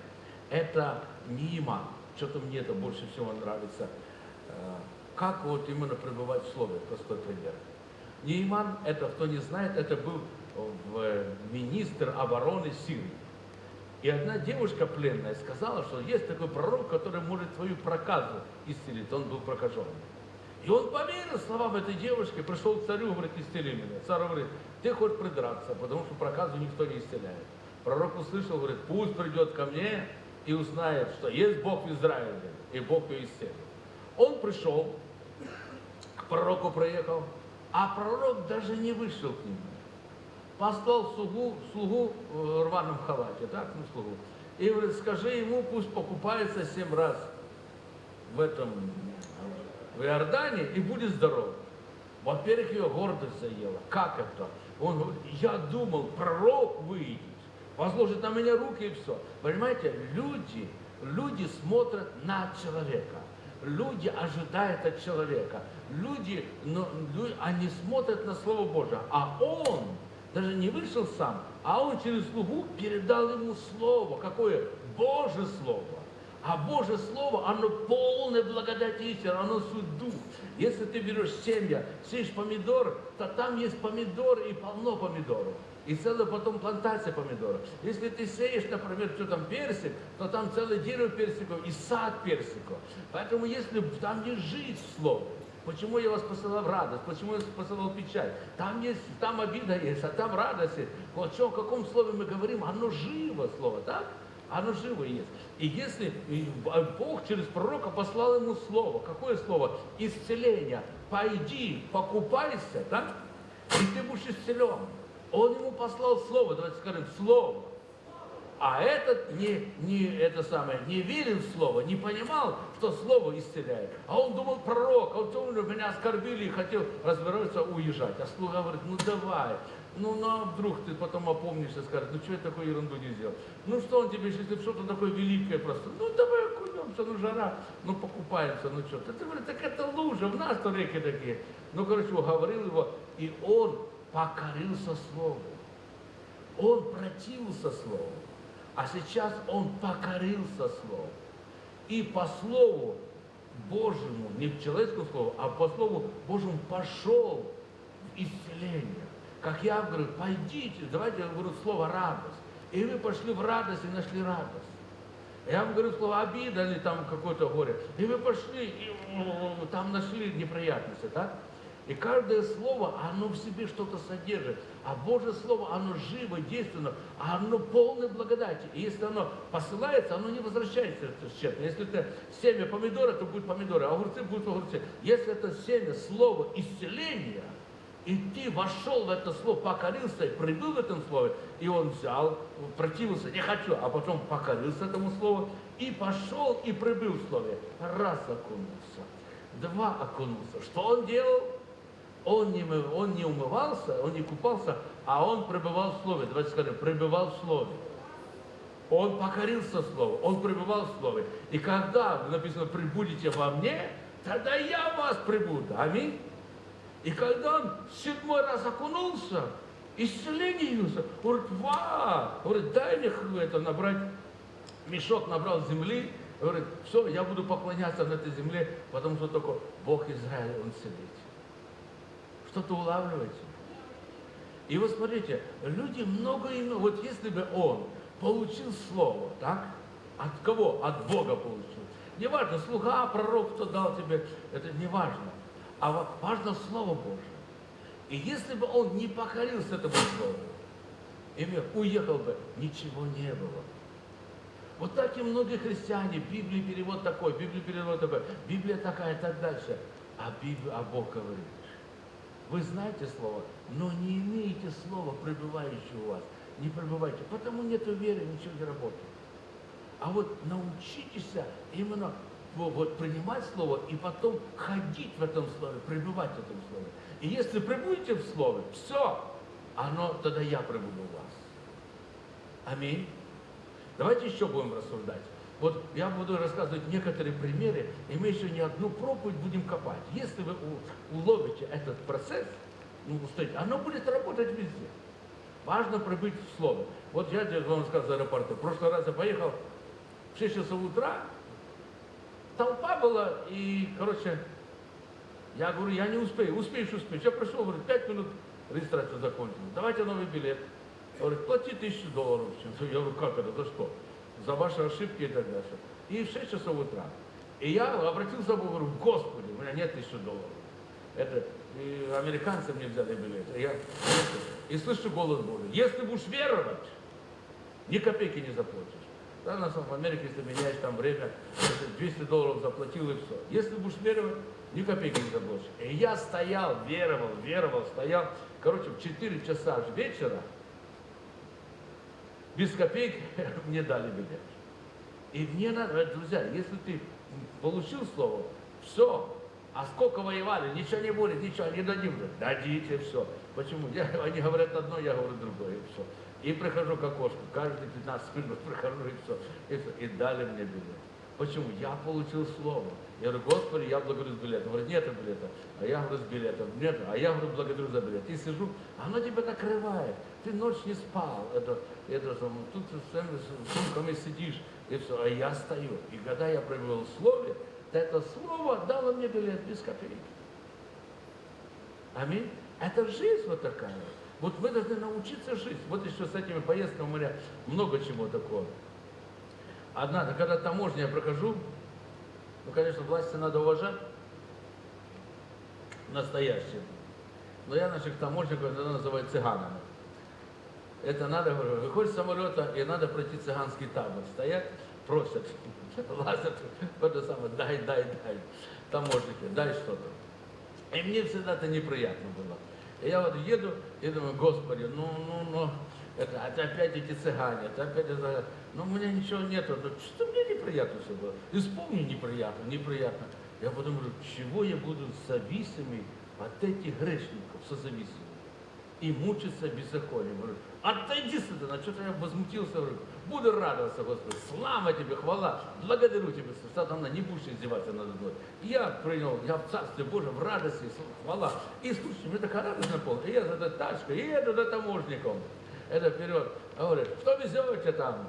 Это Нииман. Что-то мне это больше всего нравится. Э, как вот именно пребывать в слове, простой пример. Нейман, это кто не знает, это был министр обороны Сирии. И одна девушка пленная сказала, что есть такой пророк, который может твою проказу исцелить. Он был прокаженный. И он поверил словам этой девушки, пришел к царю, говорит, исцели меня. Царь говорит, ты хочешь придраться, потому что проказу никто не исцеляет. Пророк услышал, говорит, пусть придет ко мне и узнает, что есть Бог в Израиле, и Бог исцелит. Он пришел, к пророку проехал, а пророк даже не вышел к нему послал слугу, слугу в рваном халате, так, ну, слугу. И говорит, скажи ему, пусть покупается семь раз в этом, в Иордане и будет здоров. Во-первых, ее гордость заела. Как это? Он говорит, я думал, пророк выйдет, возложит на меня руки и все. Понимаете, люди, люди смотрят на человека. Люди ожидают от человека. Люди, но, они смотрят на Слово Божие. А он даже не вышел сам, а он через слугу передал ему слово. Какое? Божье слово. А Божье Слово, оно полное благодати истины, оно суть дух. Если ты берешь семья, сеешь помидор, то там есть помидоры и полно помидоров. И целая потом плантация помидоров. Если ты сеешь, например, что там персик, то там целое дерево персиков и сад персиков. Поэтому если там жизнь в слове, Почему я вас посылал в радость? Почему я вас посылал в печаль? Там есть, там обида есть, а там радость есть. Вот о каком слове мы говорим, оно живо слово, так? Оно живо есть. И если Бог через пророка послал ему слово, какое слово? Исцеление. Пойди, покупайся, так? И ты будешь исцелен. Он ему послал слово, давайте скажем, слово. А этот не, не, это самое, не верил в слово, не понимал, что слово исцеляет. А он думал пророк, а он думал, меня оскорбили и хотел развернуться, уезжать. А слуга говорит, ну давай, ну, ну а вдруг ты потом опомнишься и скажешь, ну что я такую ерунду не сделал? Ну что он тебе, если что-то такое великое просто, ну давай окунемся, ну жара, ну покупаемся, ну что. Ты говоришь, так это лужа, в нас-то реки такие. Ну, короче, уговорил его, и он покорился Слову. Он противился Слову, а сейчас он покорился Слову. И по Слову Божьему, не к человеческому Слову, а по Слову Божьему пошел в исцеление. Как я говорю, пойдите, давайте я говорю слово радость. И вы пошли в радость и нашли радость. Я вам говорю слово обида или там какое-то горе. И вы пошли, и там нашли неприятности, так? И каждое слово, оно в себе что-то содержит. А Божье Слово, оно живо, действенно, а оно полное благодати. И если оно посылается, оно не возвращается тщетно. Если это семя помидора, то будет помидоры, а огурцы будут огурцы. Если это семя, слово исцеления, и ты вошел в это слово, покорился, прибыл в этом слове, и он взял, противился, не хочу, а потом покорился этому слову, и пошел, и прибыл в слове. Раз окунулся, два окунулся. Что он делал? Он не, он не умывался, он не купался, а он пребывал в Слове. Давайте скажем, пребывал в Слове. Он покорился Слову, он пребывал в Слове. И когда написано, прибудете во мне, тогда я в вас прибуду. Аминь. И когда он седьмой раз окунулся, исцеление явился, говорит, ва, говорит, дай мне это набрать, мешок набрал земли, говорит, все, я буду поклоняться на этой земле, потому что только Бог Израиля, Он целитель. Что-то улавливаете? И вот смотрите, люди много и много, вот если бы он получил слово, так? От кого? От Бога получил. Неважно, слуга, пророк, кто дал тебе, это не важно. А важно Слово Божье. И если бы он не покорился этому Слову, и уехал бы, ничего не было. Вот так и многие христиане, Библия перевод такой, Библия перевод такой, Библия такая и так дальше. А, Библия, а Бог говорит, вы знаете слово, но не имеете слова, пребывающего у вас. Не пребывайте, потому нет веры, ничего не работает. А вот научитесь именно вот, принимать слово и потом ходить в этом слове, пребывать в этом слове. И если пребудете в слове, все, оно, тогда я пребуду у вас. Аминь. Давайте еще будем рассуждать. Вот я буду рассказывать некоторые примеры, и мы еще не одну проповедь будем копать. Если вы уловите этот процесс, ну, устойте, оно будет работать везде. Важно пробыть в слове. Вот я вам сказал за аэропорта. В прошлый раз я поехал в 6 часов утра, толпа была, и, короче, я говорю, я не успею. Успеешь, успеешь. Я пришел, говорю, 5 минут регистрация закончилась. Давайте новый билет. Говорит, плати тысячу долларов. Я говорю, как это, за что? За ваши ошибки и так дальше. И в 6 часов утра. И я обратился Богу, говорю, Господи, у меня нет тысячи долларов. Это и американцы мне взяли билет. И, я, и слышу голос Божий. Если будешь веровать, ни копейки не заплатишь. Да, на самом в Америке, если меняешь там время, 200 долларов заплатил и все. Если будешь веровать, ни копейки не заплатишь. И я стоял, веровал, веровал, стоял. Короче, в 4 часа вечера без копеек мне дали билет. И мне надо, друзья, если ты получил слово, все, а сколько воевали, ничего не будет, ничего, не дадим. Дадите все. Почему? Я, они говорят одно, я говорю другое, и все. И прихожу к окошку, каждые 15 минут прихожу, и все. И, все. и дали мне билет. Почему? Я получил слово. Я говорю, Господи, я благодарю за билет. Он говорит, нет билета. А я говорю, с билетом. Нет. А я говорю, благодарю за билет. И сижу, оно тебя накрывает. Ты ночь не спал. Это, это, тут с сумками сидишь. И все. А я стою. И когда я провел слове, то это слово дало мне билет без копейки. Аминь. Это жизнь вот такая. Вот мы должны научиться жить. Вот еще с этими поездками у меня много чего такого. Однажды, когда таможня я прохожу, ну, конечно, власти надо уважать, настоящие. Но я наших таможников иногда называю цыганами. Это надо, выходит с самолета, и надо пройти цыганский табор. Стоят, просят, лазят, это самое, дай, дай, дай. Таможники, дай что-то. И мне всегда это неприятно было. И я вот еду и думаю, Господи, ну, ну, ну, это, это опять эти цыгане, это опять это, ну у меня ничего нету, ну, что мне неприятно все было. Исполни неприятно, неприятно. Я потом чего я буду зависимый от этих грешников, созависимый. и мучиться беззаконием. Говорю, отойди сюда, что-то я возмутился, говорю, буду радоваться, Господи, слава тебе, хвала, благодарю тебя, сатана, не будешь издеваться надо мной. Я принял, я в Царстве Божьем, в радости, хвала. И слушайте, мне такая радость наполнила. И я за этой тачкой, и еду за таможником. Это вперед. Говорит, что везете там?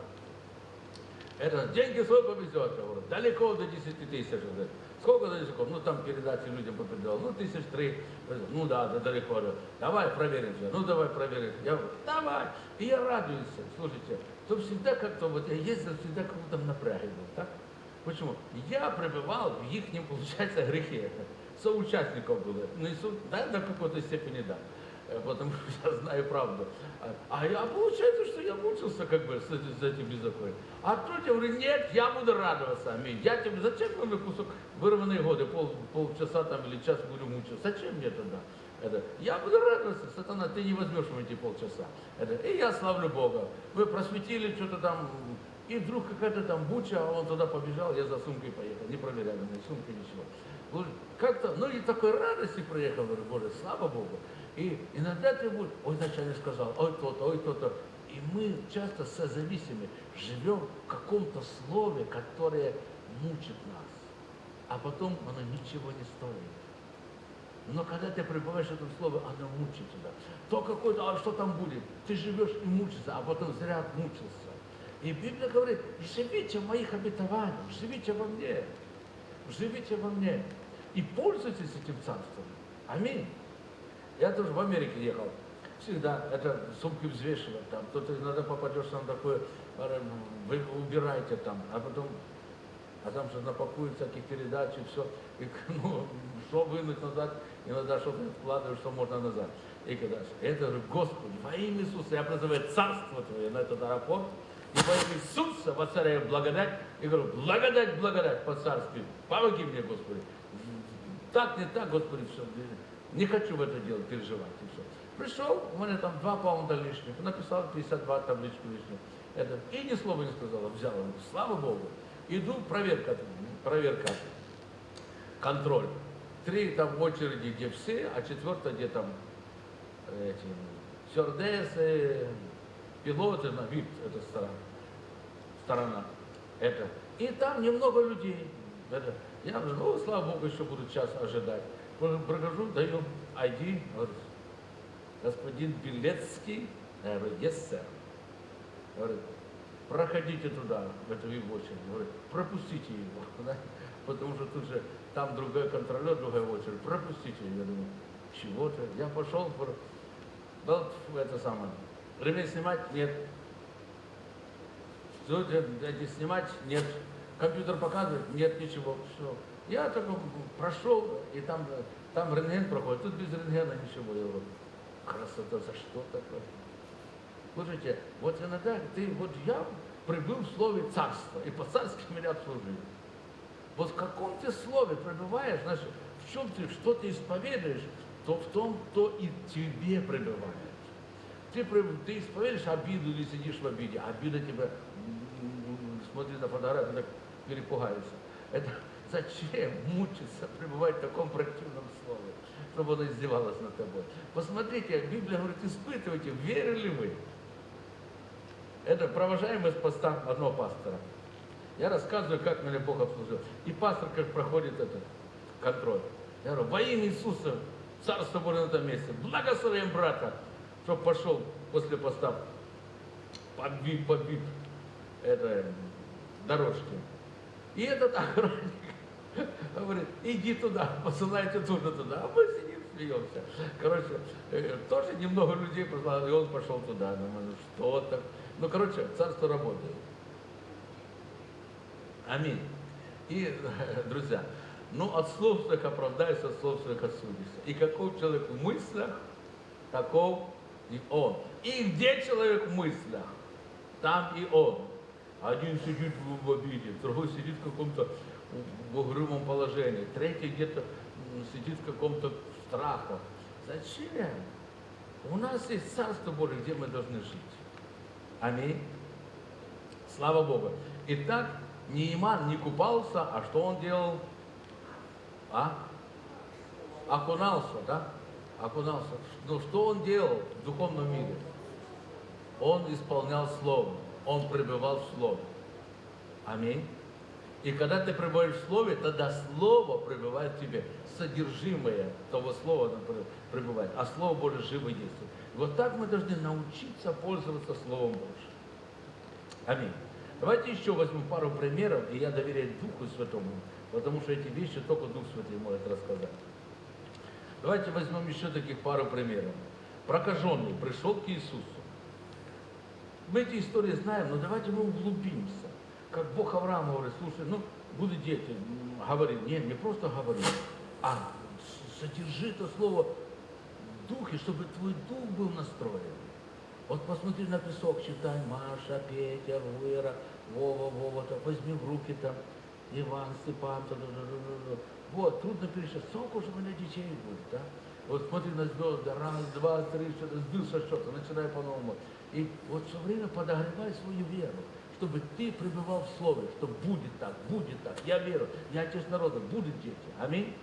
Это деньги свой повезет. Я говорю, далеко до 10 тысяч. Говорит, Сколько далеко? Ну там передачи людям попредавал. Ну тысяч три. Ну да, да далеко. Давай проверим же. Ну давай проверим. Я говорю, давай. И я радуюсь. Слушайте, то всегда как-то, вот я ездил всегда как будто в напряге был. Так? Почему? Я пребывал в их, получается, грехе. Соучастников было. Ну, и со- да, до какой-то степени да. Э, Потому что я знаю правду. А, а я, получается, что я мучился как бы с, этим- с этим беззаконием. А тут я говорю, нет, я буду радоваться. Аминь. Я тебе, зачем мне кусок вырванные годы, пол, полчаса там или час буду мучиться? Зачем мне тогда? Это, я буду радоваться, сатана, ты не возьмешь в эти полчаса. Это, и я славлю Бога. Вы просветили что-то там, и вдруг какая-то там буча, а он туда побежал, я за сумкой поехал, не проверяли мои сумки, ничего. Как-то, ну и такой радости проехал, говорю, Боже, слава Богу. И иногда ты будешь, ой, начальник сказал, ой, то-то, ой, то-то. И мы часто созависимы, живем в каком-то слове, которое мучит нас. А потом оно ничего не стоит. Но когда ты пребываешь в этом слове, оно мучит тебя. То какой-то, а что там будет? Ты живешь и мучишься, а потом зря отмучился. И Библия говорит, живите в моих обетованиях, живите во мне, живите во мне. И пользуйтесь этим царством. Аминь. Я тоже в Америке ехал. Всегда это сумки взвешивать там. Кто-то иногда попадешь на такое, э, вы убираете там, а потом а там же напакуют всяких передач и все. И, ну, что вынуть назад, иногда что-то вкладываешь, что можно назад. И когда это же, Господи, во имя Иисуса, я призываю Царство Твое на этот аэропорт, и во имя Иисуса воцаряю благодать, и говорю, благодать, благодать по царству, помоги мне, Господи. Так, не так, Господи, все. Не хочу в это делать, переживать, и все. Пришел, у меня там 2 паунда лишних, написал 52 табличку лишнюю. Это, и ни слова не сказал, взял. Слава Богу. Иду, проверка, проверка, контроль. Три там очереди, где все, а четвертая, где там эти стюардессы, пилоты, на вид, это сторона. сторона. Это. И там немного людей. Это. Я говорю, ну, слава Богу, еще буду час ожидать. Про- Прохожу, даю ID, говорит, господин Белецкий, я говорю, yes, sir. Говорит, проходите туда, в эту его очередь. Говорит, пропустите его. да. Потому что тут же там другой контролер, другая очередь. Пропустите его. Я думаю, чего-то. Я пошел, вот это самое. Ремень снимать? Нет. Эти снимать? Нет. Компьютер показывает? Нет, ничего. Все. Я только прошел, и там, там рентген проходит. Тут без рентгена ничего. Я говорю, красота, за что такое? Слушайте, вот иногда ты, вот я прибыл в слове царства, и по-царски меня обслужили. Вот в каком ты слове пребываешь, значит, в чем ты, что ты исповедуешь, то в том, то и тебе пребывает. Ты, ты исповедуешь обиду или сидишь в обиде, а обида тебя, смотри на фотографию, так перепугаешься. Это зачем мучиться, пребывать в таком противном слове, чтобы оно издевалось над тобой? Посмотрите, Библия говорит, испытывайте, верили вы. Это провожаем из поста одного пастора. Я рассказываю, как меня Бог обслужил. И пастор как проходит этот контроль. Я говорю, во имя Иисуса, Царство Божие на этом месте, благословим брата, чтобы пошел после поста подбив, подбив это, дорожки. И этот охранник говорит, иди туда, посылайте тоже туда. А мы сидим, смеемся. Короче, э, тоже немного людей послал, и он пошел туда. Думаю, ну что так? Ну, короче, царство работает. Аминь. И, друзья, ну от слов своих оправдайся, от слов своих осудишься. И каков человек в мыслях, таков и он. И где человек в мыслях, там и он. Один сидит в обиде, другой сидит в каком-то в угрюмом положении, третий где-то сидит в каком-то страхах. Зачем? У нас есть Царство Божие, где мы должны жить. Аминь. Слава Богу. Итак, Неиман не купался, а что он делал? А? Окунался, да? окунался. Но что он делал в духовном мире? Он исполнял Слово, он пребывал в Слове. Аминь. И когда ты пребываешь в Слове, тогда Слово пребывает в тебе. Содержимое того Слова пребывает. А Слово Божие живо действует. Вот так мы должны научиться пользоваться Словом Божьим. Аминь. Давайте еще возьмем пару примеров, и я доверяю Духу Святому, потому что эти вещи только Дух Святый может рассказать. Давайте возьмем еще таких пару примеров. Прокаженный пришел к Иисусу. Мы эти истории знаем, но давайте мы углубимся. Как Бог Авраам говорит, слушай, ну, будут дети, говорит, нет, не просто говори, а содержи это слово в духе, чтобы твой дух был настроен. Вот посмотри на песок, читай, Маша, Петя, Вера, Вова, Вова, так возьми в руки там, Иван, Степан, та, та, та, вот, трудно пересчитать, сколько же у меня детей будет, да? Вот смотри на звезды, раз, два, три, что-то, сбился что-то, начинай по-новому. И вот все время подогревай свою веру, чтобы ты пребывал в Слове, что будет так, будет так, я верю, я отец народа, будут дети, аминь.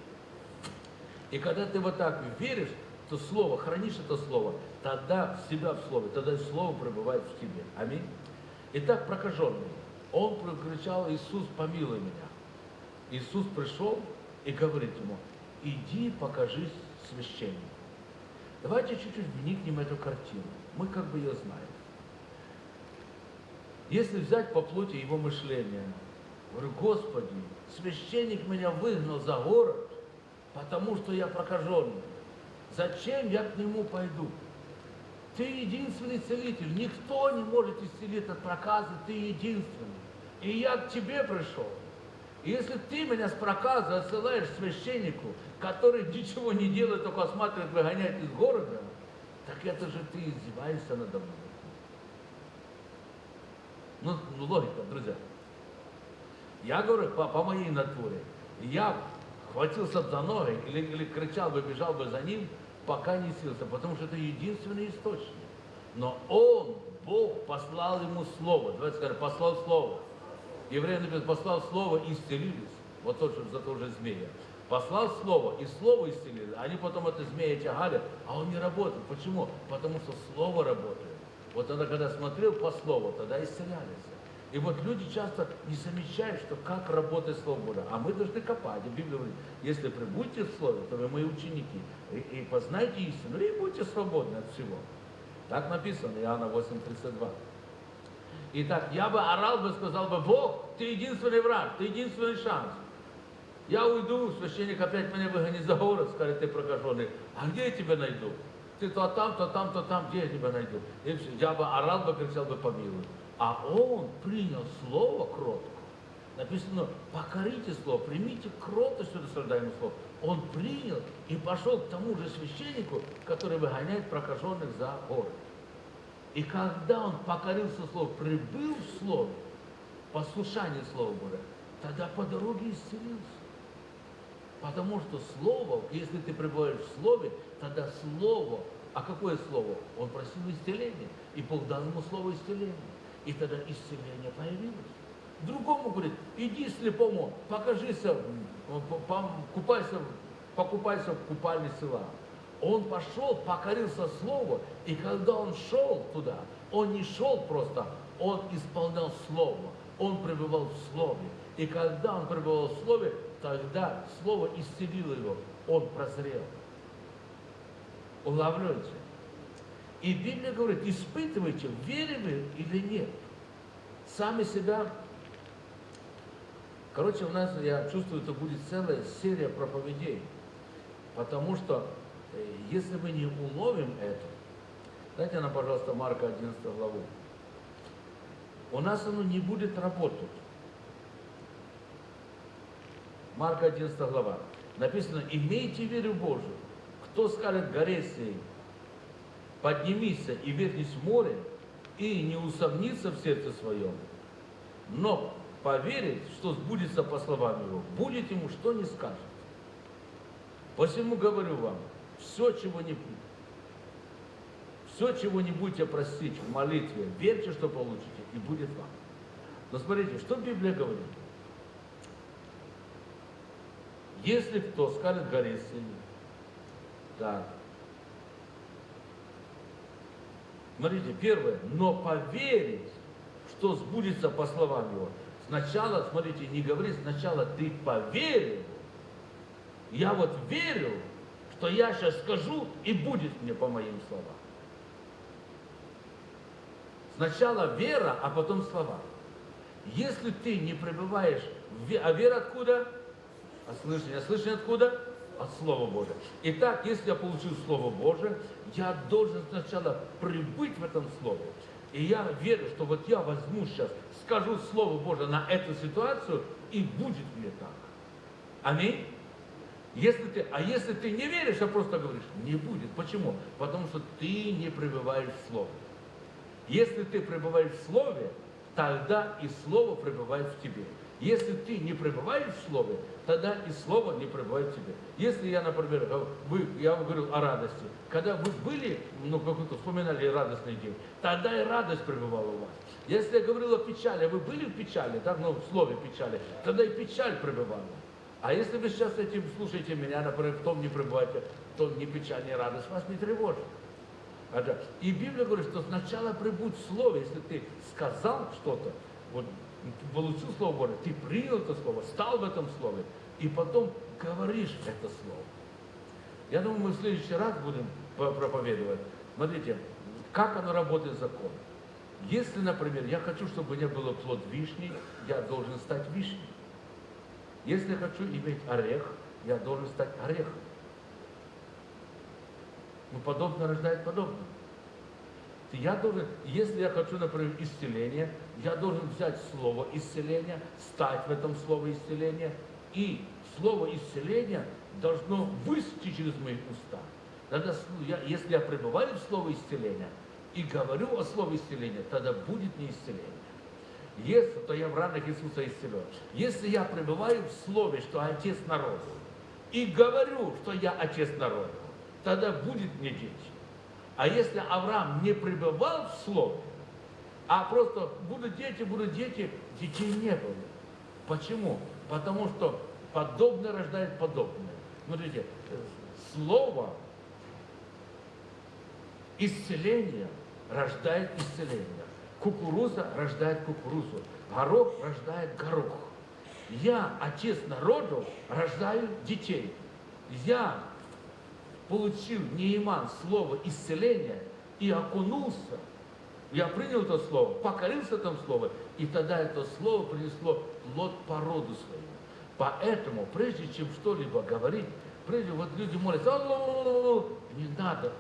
И когда ты вот так веришь, то Слово, хранишь это Слово, тогда себя в Слове, тогда Слово пребывает в тебе. Аминь. Итак, прокаженный, он прокричал, Иисус, помилуй меня. Иисус пришел и говорит ему, иди покажись священнику. Давайте чуть-чуть вникнем в эту картину. Мы как бы ее знаем. Если взять по плоти его мышления, говорю, Господи, священник меня выгнал за город, потому что я прокаженный. Зачем я к нему пойду? Ты единственный целитель. Никто не может исцелить от проказа, ты единственный. И я к тебе пришел. И если ты меня с проказа отсылаешь священнику, который ничего не делает, только осматривает, выгоняет из города, так это же ты издеваешься надо мной. Ну, ну логика, друзья. Я говорю по, по моей натуре. Я хватился за ноги или, или кричал бы, бежал бы за ним, пока не сился, потому что это единственный источник. Но он, Бог, послал ему слово. Давайте скажем, послал слово. Евреи написано, послал слово и исцелились. Вот тот же, за то же змея. Послал слово, и слово исцелили. Они потом это змея тягали, а он не работает. Почему? Потому что слово работает. Вот тогда, когда смотрел по слову, тогда исцелялись. И вот люди часто не замечают, что как работает Слово Божие. А мы должны копать. И Библия говорит, если прибудете в Слове, то вы мои ученики. И, и познайте истину, и будьте свободны от всего. Так написано, Иоанна 8:32. Итак, я бы орал бы, сказал бы, Бог, ты единственный враг, ты единственный шанс. Я уйду, священник опять меня выгонит за город, скажет, ты прокаженный. А где я тебя найду? Ты то там, то там, то там, где я тебя найду? И все. Я бы орал бы, кричал бы, помилуй. А он принял слово кротко. Написано, покорите слово, примите кротость рассуждаемое слово. Он принял и пошел к тому же священнику, который выгоняет прокаженных за город. И когда он покорился слову, прибыл в слове, послушание Слова Божия, тогда по дороге исцелился. Потому что Слово, если ты пребываешь в Слове, тогда Слово, а какое Слово? Он просил исцеления, и Бог дал ему Слово исцеления. И тогда исцеление появилось. Другому говорит, иди слепому, покажись, купайся, покупайся в купальне села. Он пошел, покорился Слову, и когда он шел туда, он не шел просто, он исполнял Слово, он пребывал в Слове. И когда он пребывал в Слове, тогда Слово исцелило его, он прозрел. Улавливаете? И Библия говорит, испытывайте, верили вы или нет. Сами себя. Короче, у нас, я чувствую, это будет целая серия проповедей. Потому что, э, если мы не уловим это, дайте нам, пожалуйста, Марка 11 главу. У нас оно не будет работать. Марка 11 глава. Написано, имейте веру Божию. Кто скажет горе сей, поднимись и вернись в море, и не усомнится в сердце своем, но поверит, что сбудется по словам его, будет ему что не скажет. Посему говорю вам, все, чего не все, чего не будете просить в молитве, верьте, что получите, и будет вам. Но смотрите, что Библия говорит? Если кто скажет горе сильно, да. Смотрите, первое, но поверить, что сбудется по словам его. Сначала, смотрите, не говори, сначала ты поверил. Я вот верю, что я сейчас скажу, и будет мне по моим словам. Сначала вера, а потом слова. Если ты не пребываешь в. А вера откуда? А слышание. А слышание откуда? От Слова Божия. Итак, если я получил Слово Божие, я должен сначала прибыть в этом Слове. И я верю, что вот я возьму сейчас, скажу Слово Божие на эту ситуацию, и будет мне так. Аминь. Если ты, а если ты не веришь, а просто говоришь, не будет. Почему? Потому что ты не пребываешь в Слове. Если ты пребываешь в Слове, тогда и Слово пребывает в тебе. Если ты не пребываешь в Слове, тогда и Слово не пребывает в тебе. Если я, например, вы, я вам говорил о радости, когда вы были, ну, какой-то вспоминали радостный день, тогда и радость пребывала у вас. Если я говорил о печали, вы были в печали, так, ну, в слове печали, тогда и печаль пребывала. А если вы сейчас этим слушаете меня, например, в том не пребываете, то ни печаль, ни радость вас не тревожит. И Библия говорит, что сначала прибудь в Слове, если ты сказал что-то, вот получил Слово Божие, ты принял это Слово, стал в этом Слове, и потом говоришь это Слово. Я думаю, мы в следующий раз будем по- проповедовать. Смотрите, как оно работает закон. Если, например, я хочу, чтобы у меня было плод вишни, я должен стать вишней. Если я хочу иметь орех, я должен стать орехом. Ну, подобное рождает подобное. Я должен, если я хочу, например, исцеления, я должен взять слово исцеления, стать в этом слове исцеления, и слово исцеления должно высти через мои уста. Тогда, с- я- если я пребываю в слове исцеления и говорю о слове исцеления, тогда будет мне исцеление. Если, то я в ранах Иисуса исцелен. Если я пребываю в слове, что Отец народу, и говорю, что я Отец народу, тогда будет мне дети. А если Авраам не пребывал в слове, а просто будут дети, будут дети, детей не было. Почему? Потому что подобное рождает подобное. Смотрите, слово исцеление рождает исцеление. Кукуруза рождает кукурузу. Горох рождает горох. Я, отец народу, рождаю детей. Я получил Неиман слово исцеления и окунулся. Я принял это слово, покорился этому слову, и тогда это слово принесло плод по роду своему. Поэтому, прежде чем что-либо говорить, прежде вот люди молятся, не надо,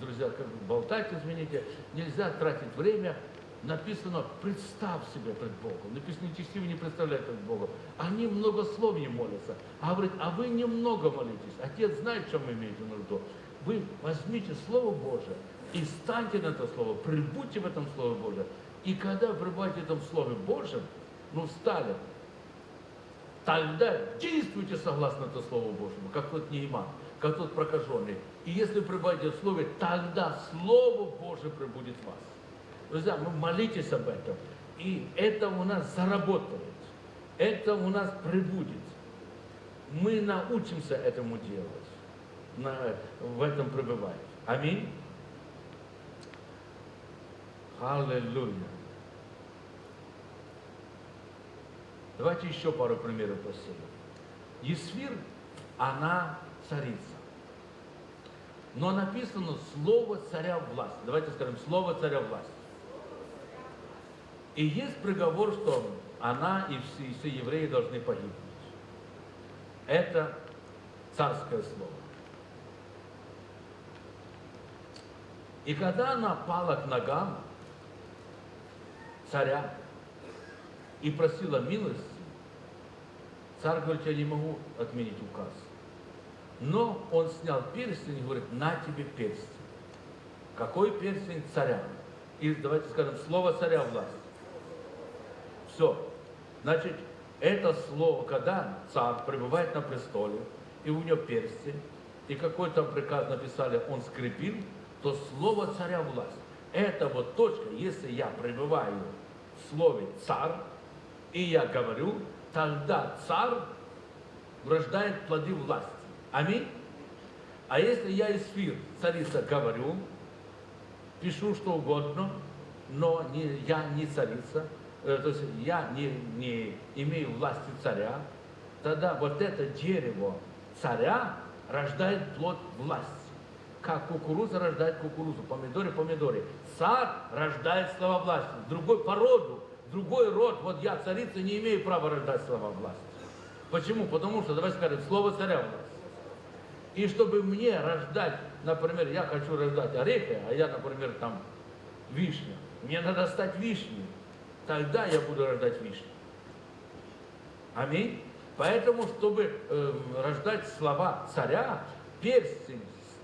друзья, как болтать, извините, нельзя тратить время. Написано, представь себя пред Богом. Написано, нечестивый не представляет пред Богом. Они многословие молятся. А говорит, а вы немного молитесь. Отец знает, чем вы имеете нужду. Вы возьмите Слово Божие и станьте на это Слово, прибудьте в этом Слове Божьем. И когда вы пребываете в этом Слове Божьем, ну встали, тогда действуйте согласно это Слову Божьему, как тот Нейман, как тот прокаженный. И если вы пребываете в Слове, тогда Слово Божие пребудет в вас. Друзья, мы молитесь об этом, и это у нас заработает, это у нас прибудет. Мы научимся этому делать, на- в этом пребывать. Аминь. Аллилуйя. Давайте еще пару примеров посмотрим. Есфир, она царица. Но написано слово царя власть. Давайте скажем, слово царя власть. И есть приговор, что она и все, и все евреи должны погибнуть. Это царское слово. И когда она пала к ногам царя и просила милости, царь говорит, я не могу отменить указ. Но он снял перстень и говорит, на тебе перстень. Какой перстень? Царя. И давайте скажем, слово царя власть. Все. Значит, это слово, когда царь пребывает на престоле, и у него перстень, и какой там приказ написали, он скрепил, то слово царя власть. Это вот точка, если я пребываю слове царь, и я говорю, тогда царь рождает плоды власти. Аминь. А если я из фир, царица, говорю, пишу что угодно, но не, я не царица, э, то есть я не, не имею власти царя, тогда вот это дерево царя рождает плод власти. Как кукуруза рождает кукурузу, помидоры, помидоры. Царь рождает слова власти. Другой по роду, другой род. Вот я, царица, не имею права рождать слова власти. Почему? Потому что, давай скажем, слово царя власть. И чтобы мне рождать, например, я хочу рождать орехи, а я, например, там вишня. Мне надо стать вишней. Тогда я буду рождать вишню. Аминь. Поэтому, чтобы э, рождать слова царя, перстень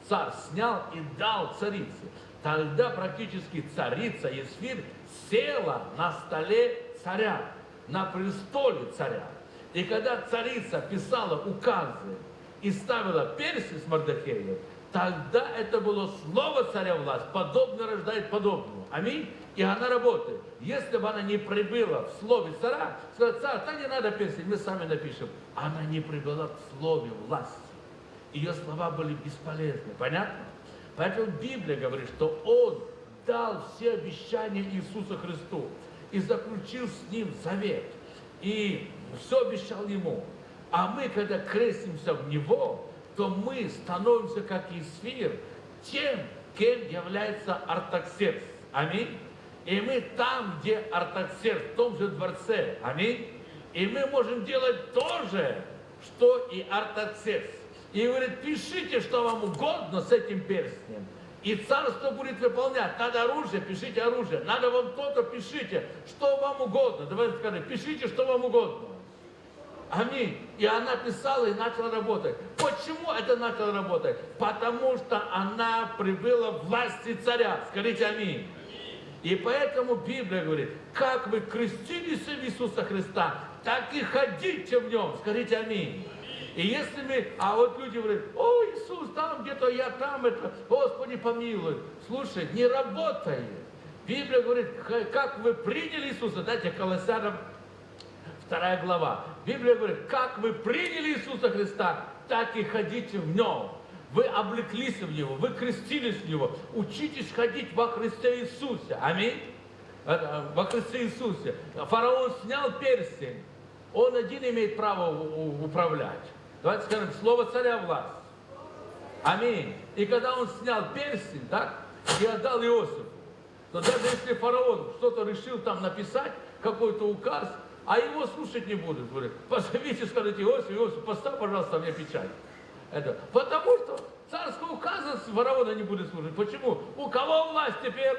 царь снял и дал царице. Тогда практически царица Есфир села на столе царя, на престоле царя. И когда царица писала указы и ставила перстень с Мордахеем, тогда это было слово царя власть, подобно рождает подобного. Аминь. И она работает. Если бы она не прибыла в слове царя, сказать, царь, так не надо перстень, мы сами напишем. Она не прибыла в слове власти. Ее слова были бесполезны. Понятно? Поэтому Библия говорит, что Он дал все обещания Иисуса Христу и заключил с Ним завет. И все обещал Ему. А мы, когда крестимся в Него, то мы становимся, как Исфир, тем, кем является Артаксеркс. Аминь. И мы там, где Артаксеркс, в том же дворце. Аминь. И мы можем делать то же, что и Артаксеркс. И говорит, пишите, что вам угодно с этим перстнем. И царство будет выполнять. Надо оружие, пишите оружие. Надо вам то-то, пишите, что вам угодно. Давайте скажем, пишите, что вам угодно. Аминь. И она писала и начала работать. Почему это начала работать? Потому что она прибыла власти царя. Скажите аминь. И поэтому Библия говорит, как вы крестились в Иисуса Христа, так и ходите в нем. Скажите аминь. И если мы, а вот люди говорят, о, Иисус, там где-то я там, это, Господи помилуй. Слушай, не работает. Библия говорит, как вы приняли Иисуса, дайте Колоссянам вторая глава. Библия говорит, как вы приняли Иисуса Христа, так и ходите в Нем. Вы облеклись в Него, вы крестились в Него. Учитесь ходить во Христе Иисусе. Аминь. Во Христе Иисусе. Фараон снял перстень. Он один имеет право управлять. Давайте скажем, слово царя власть. Аминь. И когда он снял перстень, так, и отдал Иосифу, то даже если фараон что-то решил там написать, какой-то указ, а его слушать не будут, говорит, позовите, скажите, Иосиф, Иосиф, поставь, пожалуйста, мне печать. Это, потому что царского указа фараона не будет слушать. Почему? У кого власть теперь?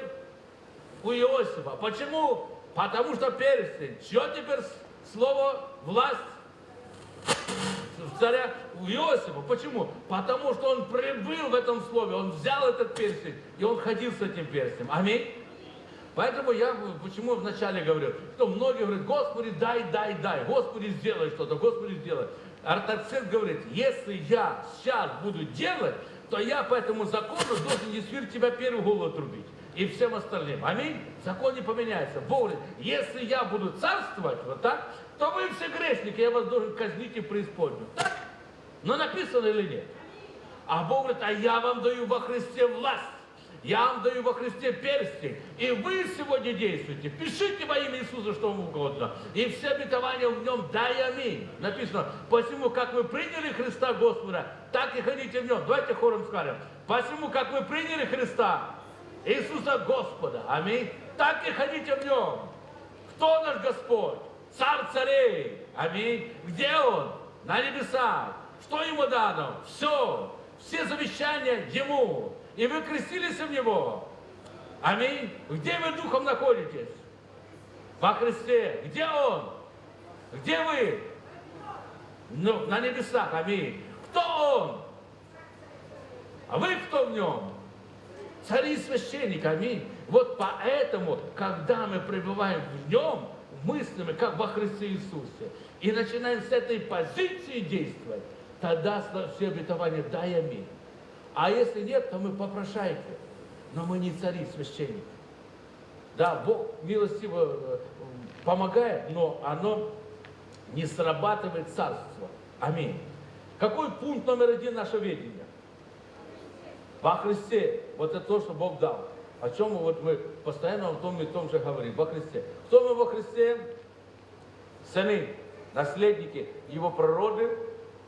У Иосифа. Почему? Потому что перстень. Что теперь слово власть? Царя Иосифа. Почему? Потому что он прибыл в этом слове, он взял этот перстень, и он ходил с этим перстнем. Аминь. Поэтому я почему вначале говорю, что многие говорят, Господи, дай, дай, дай, Господи, сделай что-то, Господи, сделай. Артаксеркс говорит, если я сейчас буду делать, то я по этому закону должен Есфир тебя первую голову отрубить. И всем остальным. Аминь. Закон не поменяется. Бог говорит, если я буду царствовать, вот так, то вы все грешники, я вас должен казнить и преисподнюю. Так? Но написано или нет? А Бог говорит, а я вам даю во Христе власть. Я вам даю во Христе перстень. И вы сегодня действуете. Пишите во имя Иисуса, что вам угодно. И все обетования в нем дай аминь. Написано, посему, как вы приняли Христа Господа, так и ходите в нем. Давайте хором скажем. Посему, как вы приняли Христа, Иисуса Господа, аминь, так и ходите в нем. Кто наш Господь? Царь царей, аминь. Где Он? На небесах. Что Ему дано? Все. Все завещания Ему и вы крестились в Него. Аминь. Где вы духом находитесь? Во Христе. Где Он? Где вы? Ну, на небесах. Аминь. Кто Он? А вы кто в нем? Цари и священник. Аминь. Вот поэтому, когда мы пребываем в нем, мыслями, как во Христе Иисусе, и начинаем с этой позиции действовать, тогда все обетования дай аминь. А если нет, то мы попрошайки. Но мы не цари, священники. Да, Бог милостиво э, помогает, но оно не срабатывает царство. Аминь. Какой пункт номер один нашего ведения? Во Христе. Вот это то, что Бог дал. О чем вот мы постоянно о том и том же говорим, во Христе. Кто мы во Христе? Сыны, наследники Его природы,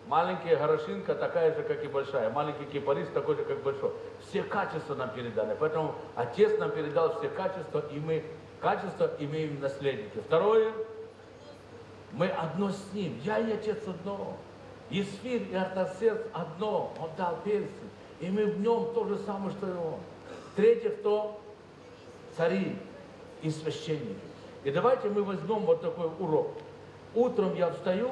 маленькая горошинка такая же, как и большая, маленький кипарис такой же, как большой. Все качества нам переданы, поэтому Отец нам передал все качества, и мы качества имеем наследники. Второе, мы одно с Ним, я и Отец одно. Исфир и Артасердц одно, Он дал перстень, и мы в нем то же самое, что и Он. Третье, кто? Цари и священники. И давайте мы возьмем вот такой урок. Утром я встаю,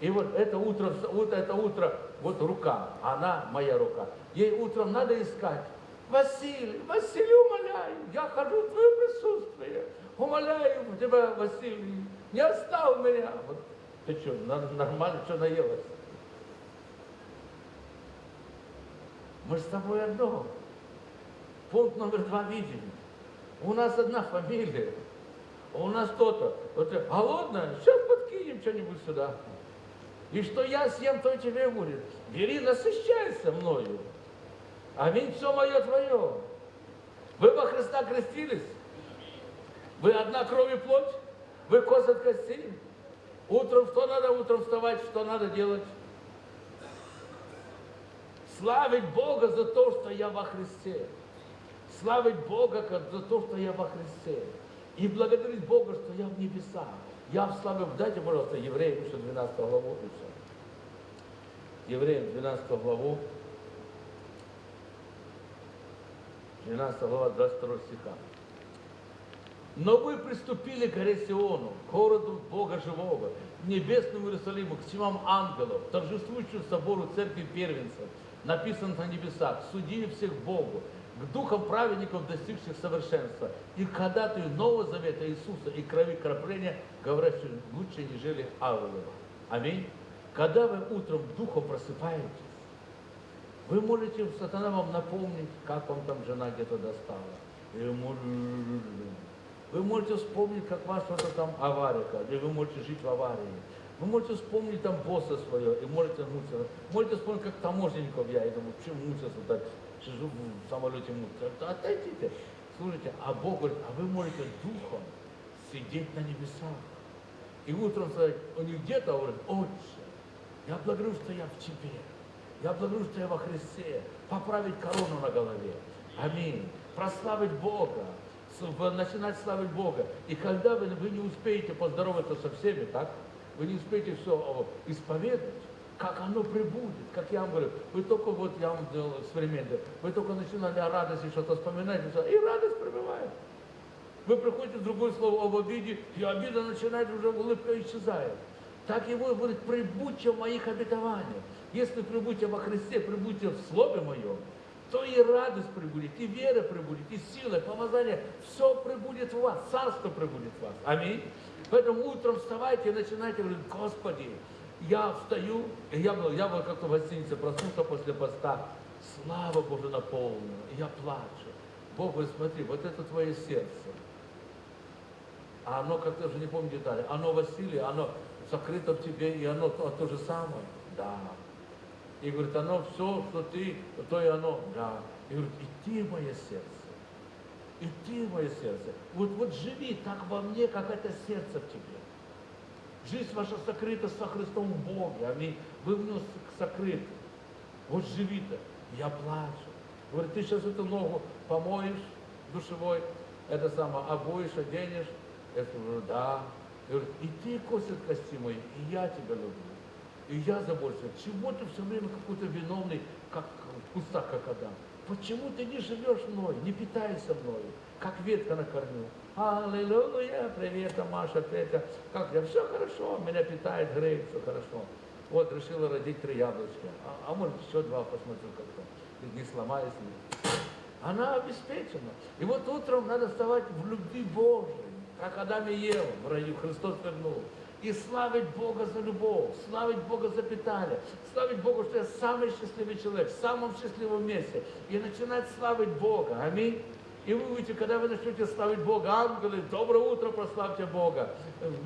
и вот это утро, вот это утро, вот рука, она моя рука. Ей утром надо искать. Василий, Василий, умоляю, я хожу в твое присутствие. Умоляю тебя, Василий, не оставь меня. Вот, ты что, нормально, что наелась? Мы с тобой одно. Пункт номер два видим. У нас одна фамилия. У нас то-то. Вот, голодная? Сейчас подкинем что-нибудь сюда. И что я съем, то и тебе будет. Бери, насыщайся мною. Аминь, все мое твое. Вы во Христа крестились? Вы одна кровь и плоть? Вы кость от костей? Утром что надо? Утром вставать, что надо делать? Славить Бога за то, что я во Христе. Славить Бога за то, что я во Христе. И благодарить Бога, что я в небесах. Я в славе, дайте, пожалуйста, Евреям еще 12 главу. И. Евреям 12 главу. 12 глава, 22 стиха. Но вы приступили к горе Сиону, городу Бога Живого, небесному Иерусалиму, к тьмам ангелов, торжествующему собору церкви первенцев, написано на небесах, судили всех Богу, к духам праведников, достигших совершенства, и к ходатаю Нового Завета Иисуса и крови крапления, говорящих лучше, нежели Авелова. Аминь. Когда вы утром духом просыпаетесь, вы можете, сатана вам напомнить, как вам там жена где-то достала. Или вы можете вспомнить, как ваша что-то там авария, или вы можете жить в аварии. Вы можете вспомнить там босса свое, и можете мучиться. Можете вспомнить, как таможенников я, и думаю, почему мучился так, в самолете мучиться. Отойдите. Слушайте, а Бог говорит, а вы можете духом сидеть на небесах. И утром сказать, он не где-то, а говорит, отче, я благодарю, что я в тебе. Я благодарю, что я во Христе. Поправить корону на голове. Аминь. Прославить Бога начинать славить Бога. И когда вы, вы не успеете поздороваться со всеми, так? Вы не успеете все исповедать, как оно прибудет, как я вам говорю, вы только вот, я вам делал эксперимент, вы только начинали о радости что-то вспоминать, и радость прибывает. Вы приходите в другое слово об обиде, и обида начинает уже, улыбка исчезает. Так его говорит, прибудьте в моих обетованиях. Если прибудьте во Христе, прибудьте в Слове Моем, то и радость прибудет, и вера прибудет, и сила, и помазание. Все прибудет в вас, царство прибудет в вас. Аминь. Поэтому утром вставайте и начинайте говорить, Господи, я встаю, и я был, я был как-то в гостинице, проснулся после поста, слава Божия наполнена, и я плачу. Бог говорит, смотри, вот это твое сердце. А оно, как-то уже не помню детали, оно, Василий, оно сокрыто в тебе, и оно то, то же самое. Да. И говорит, оно все, что ты, то и оно. Да. И говорит, и ты мое сердце. И ты мое сердце. Вот, вот живи так во мне, как это сердце в тебе. Жизнь ваша сокрыта со Христом в Боге. Аминь. Вы в нем сокрыты. Вот живи-то. Я плачу. Говорит, ты сейчас эту ногу помоешь душевой, это самое, обуешь, оденешь. Я говорю, да. Говорит, и ты косит кости мои, и я тебя люблю. И я забочусь, чего ты все время какой-то виновный, как в кустах, как Адам? Почему ты не живешь мной, не питаешься мной, как ветка на корню? Аллилуйя, привет, Маша, Петя. Как я? Все хорошо, меня питает, греет, все хорошо. Вот, решила родить три яблочка. А, а может, еще два посмотрю как-то. Не сломаюсь ли. Она обеспечена. И вот утром надо вставать в любви Божией, как Адам и Ева в раю. Христос вернул и славить Бога за любовь, славить Бога за питание, славить Бога, что я самый счастливый человек, в самом счастливом месте, и начинать славить Бога. Аминь. И вы увидите, когда вы начнете славить Бога, ангелы, доброе утро, прославьте Бога.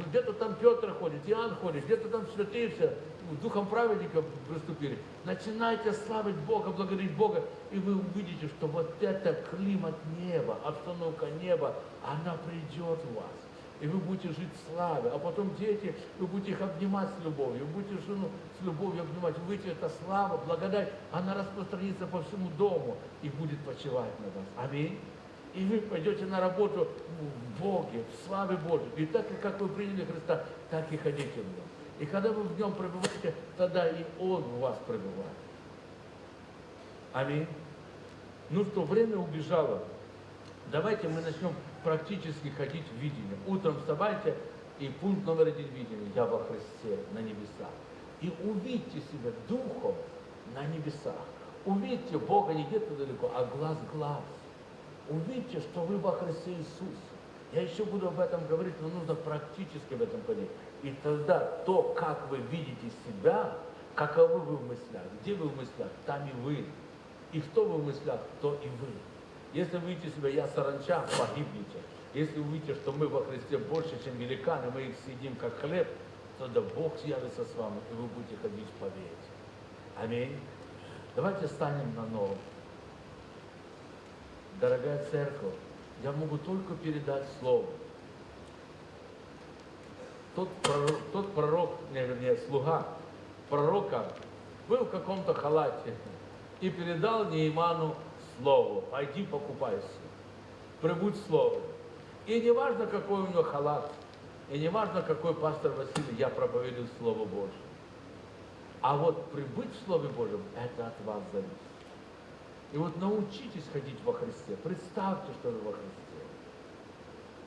Где-то там Петр ходит, Иоанн ходит, где-то там святые все, духом праведника приступили. Начинайте славить Бога, благодарить Бога, и вы увидите, что вот это климат неба, обстановка неба, она придет в вас. И вы будете жить в славе. А потом дети, вы будете их обнимать с любовью, вы будете жену с любовью обнимать. Вы видите, эта слава, благодать, она распространится по всему дому и будет почивать на вас. Аминь. И вы пойдете на работу в Боге, в славе Божьей. И так, как вы приняли Христа, так и ходите в нем. И когда вы в нем пребываете, тогда и Он в вас пребывает. Аминь. Ну что, время убежало. Давайте мы начнем практически ходить в видение. Утром вставайте, и пункт номер один видения. Я во Христе на небесах. И увидьте себя духом на небесах. Увидьте Бога не где-то далеко, а глаз глаз. Увидьте, что вы во Христе Иисусе. Я еще буду об этом говорить, но нужно практически в этом ходить. И тогда то, как вы видите себя, каковы вы в мыслях, где вы в мыслях, там и вы. И кто вы в мыслях, то и вы. Если вы видите себя, я саранча, погибнете. Если вы увидите, что мы во Христе больше, чем великаны, мы их съедим как хлеб, тогда Бог явится с вами, и вы будете ходить в победе. Аминь. Давайте станем на новом. Дорогая церковь, я могу только передать слово. Тот пророк, тот пророк, не, вернее, слуга пророка был в каком-то халате и передал Нейману слово. Пойди покупайся. Прибудь слово. И не важно, какой у него халат, и не важно, какой пастор Василий, я проповедую Слово Божье. А вот прибыть в Слове Божьем, это от вас зависит. И вот научитесь ходить во Христе. Представьте, что вы во Христе.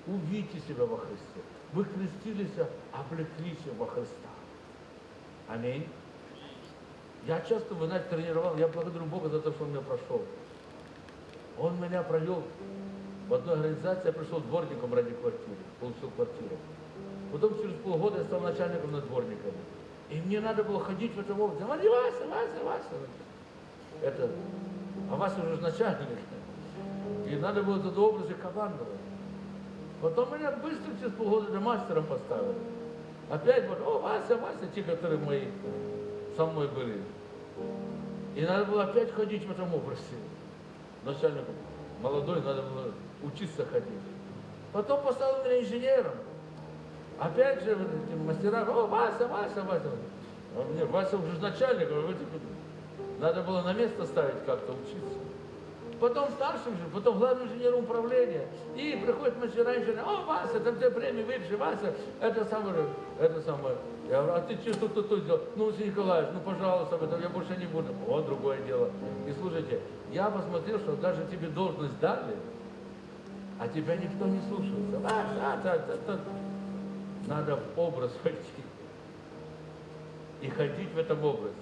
Увидите себя во Христе. Вы крестились, облеклись во Христа. Аминь. Я часто, вы знаете, тренировал, я благодарю Бога за то, что Он меня прошел. Он меня провел в одной организации, я пришел дворником ради квартиры, получил квартиру. Потом через полгода я стал начальником над дворниками. И мне надо было ходить в этом. Вася, Вася, Вася, Вася. Это, а Вася уже начальник. И надо было туда образы командовать. Потом меня быстро через полгода до мастером поставили. Опять вот, о, Вася, Вася, те, которые мои со мной были. И надо было опять ходить в этом образе. Начальником молодой, надо было учиться ходить. Потом поставил меня инженером. Опять же, вот эти мастера, о, Вася, Вася, Вася. А мне, Вася уже начальник, а вы надо было на место ставить как-то учиться. Потом старшим же, потом главным инженером управления. И приходит мастера инженер, о, Вася, там тебе премия выше, Вася, это самое, это самое. Я говорю, а ты что тут, тут, сделал? Ну, Василий Николаевич, ну, пожалуйста, об этом я больше не буду. Вот другое дело. И слушайте, я посмотрел, что даже тебе должность дали, а тебя никто не слушается. А, да, да, да, да. Надо в образ войти. И ходить в этом образе.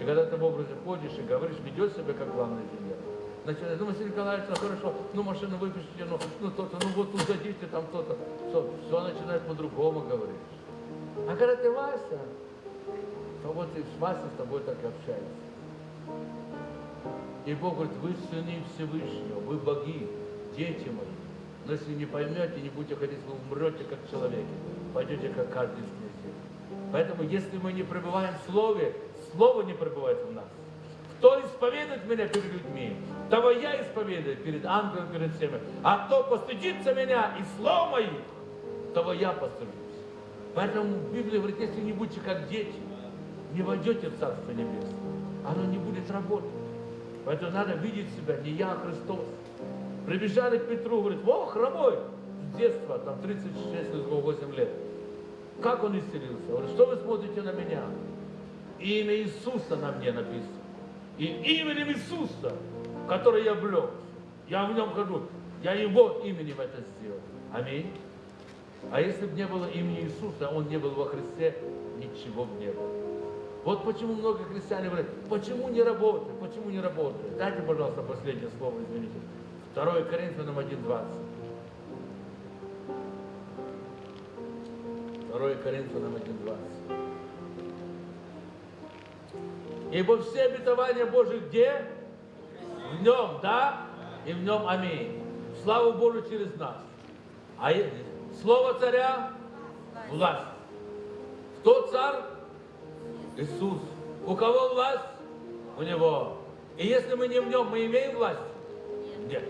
И когда ты в образе ходишь и говоришь, ведешь себя как главный инженер. Начинаешь, ну, Василий Николаевич, ну хорошо, ну машину выпишите, ну, ну то-то, ну вот тут зайдите, там то-то. Все, все начинает по-другому говорить. А когда ты Вася, то вот и с Васей с тобой так и общается. И Бог говорит, вы сыны Всевышнего, вы боги, дети мои. Но если не поймете, не будете ходить, вы умрете как человеки, пойдете как каждый из князей. Поэтому, если мы не пребываем в Слове, Слово не пребывает в нас. Кто исповедует меня перед людьми, того я исповедую перед ангелом, перед всеми. А кто постыдится меня и слов моих, того я постыжусь. Поэтому Библия говорит, если не будете как дети, не войдете в Царство Небесное. Оно не будет работать. Поэтому надо видеть себя, не я, а Христос. Прибежали к Петру, говорит, о, хромой, с детства, там 36 или 8 лет. Как он исцелился? Говорит, что вы смотрите на меня? Имя Иисуса на мне написано. И именем Иисуса, который я блек, я в нем хожу, я его именем это сделал. Аминь. А если бы не было имени Иисуса, он не был во Христе, ничего бы не было. Вот почему много христиане говорят, почему не работает, почему не работает. Дайте, пожалуйста, последнее слово, извините. 2 Коринфянам 1.20. 2 Коринфянам 1.20. Ибо все обетования Божьи где? В нем, да? И в нем аминь. славу Божию через нас. А слово царя – власть. Кто царь? Иисус. У кого власть? У Него. И если мы не в Нем, мы имеем власть? Нет.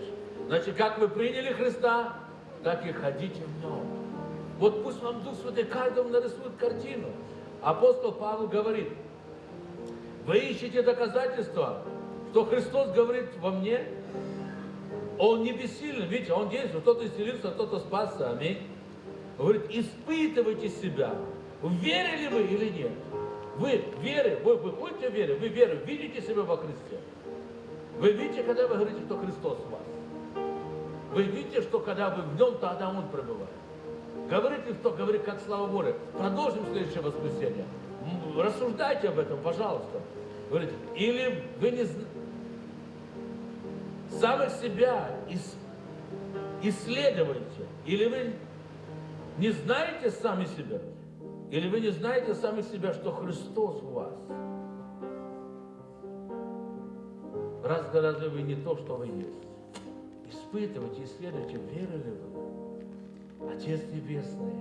Значит, как вы приняли Христа, так и ходите в Нем. Вот пусть вам Дух Святой каждому нарисует картину. Апостол Павел говорит, вы ищете доказательства, что Христос говорит во мне, Он не бессилен, видите, Он действует, кто-то исцелился, кто-то спасся, аминь. Говорит, испытывайте себя, верили вы или нет. Вы веры, вы выходите в вере, вы веру, видите себя во Христе. Вы видите, когда вы говорите, что Христос в вас. Вы видите, что когда вы в нем, тогда Он пребывает. Говорите, кто говорит, как слава Божия. Продолжим следующее воскресенье. Рассуждайте об этом, пожалуйста. Говорите, или вы не самих себя ис- исследуете, или вы не знаете сами себя, или вы не знаете сами себя, что Христос у вас. Раз разве вы не то, что вы есть? Испытывайте, исследуйте, верили вы. Отец Небесный,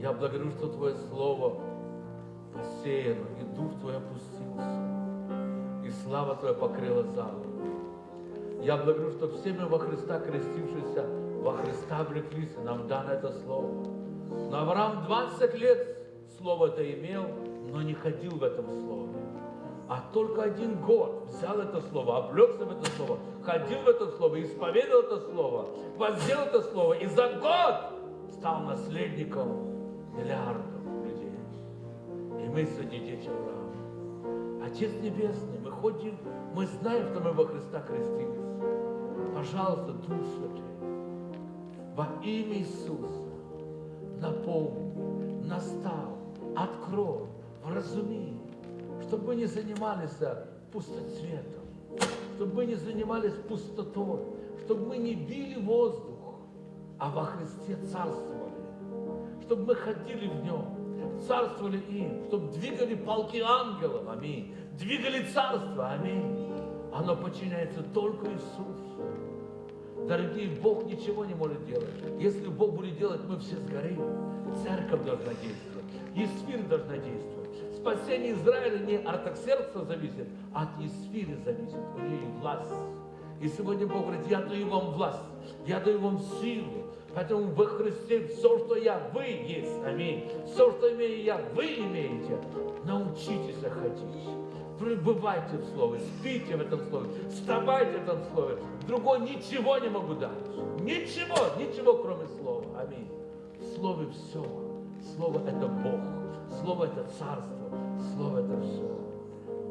я благодарю, что Твое Слово посеяно, и Дух Твой опустился, и слава Твоя покрыла залу. Я благодарю, что все мы во Христа крестившиеся, во Христа облеклись, и нам дано это Слово. Но Авраам 20 лет Слово это имел, но не ходил в этом Слове. А только один год взял это Слово, облегся в это Слово, ходил в это Слово, исповедовал это Слово, воздел это Слово, и за год стал наследником. И мы среди дети Авраама. Отец Небесный, мы ходим, мы знаем, что мы во Христа крестились. Пожалуйста, Дух Святой, во имя Иисуса, напомни, настав, открой, вразуми, чтобы мы не занимались пустоцветом, чтобы мы не занимались пустотой, чтобы мы не били воздух, а во Христе царствовали, чтобы мы ходили в нем, царствовали им, чтобы двигали полки ангелов, аминь, двигали царство, аминь. Оно подчиняется только Иисусу. Дорогие, Бог ничего не может делать. Если Бог будет делать, мы все сгорим. Церковь должна действовать. Есфир должна действовать. Спасение Израиля не от Артаксеркса зависит, а от Есфиры зависит. У нее власть. И сегодня Бог говорит, я даю вам власть, я даю вам силу. Поэтому во Христе все, что я, вы есть. Аминь. Все, что имею я, вы имеете. Научитесь ходить. Пребывайте в Слове, спите в этом Слове, вставайте в этом Слове. Другой ничего не могу дать. Ничего, ничего, кроме Слова. Аминь. В Слове все. Слово это Бог. Слово это Царство. Слово это все.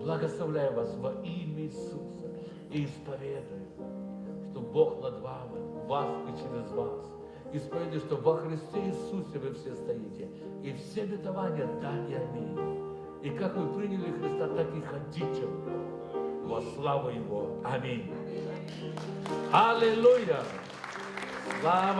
Благословляю вас во имя Иисуса и исповедую, что Бог над вами, вас и через вас. Исповедую, что во Христе Иисусе вы все стоите. И все обетования да и аминь. И как вы приняли Христа, так и ходите во славу Его. Аминь. Аллилуйя. Слава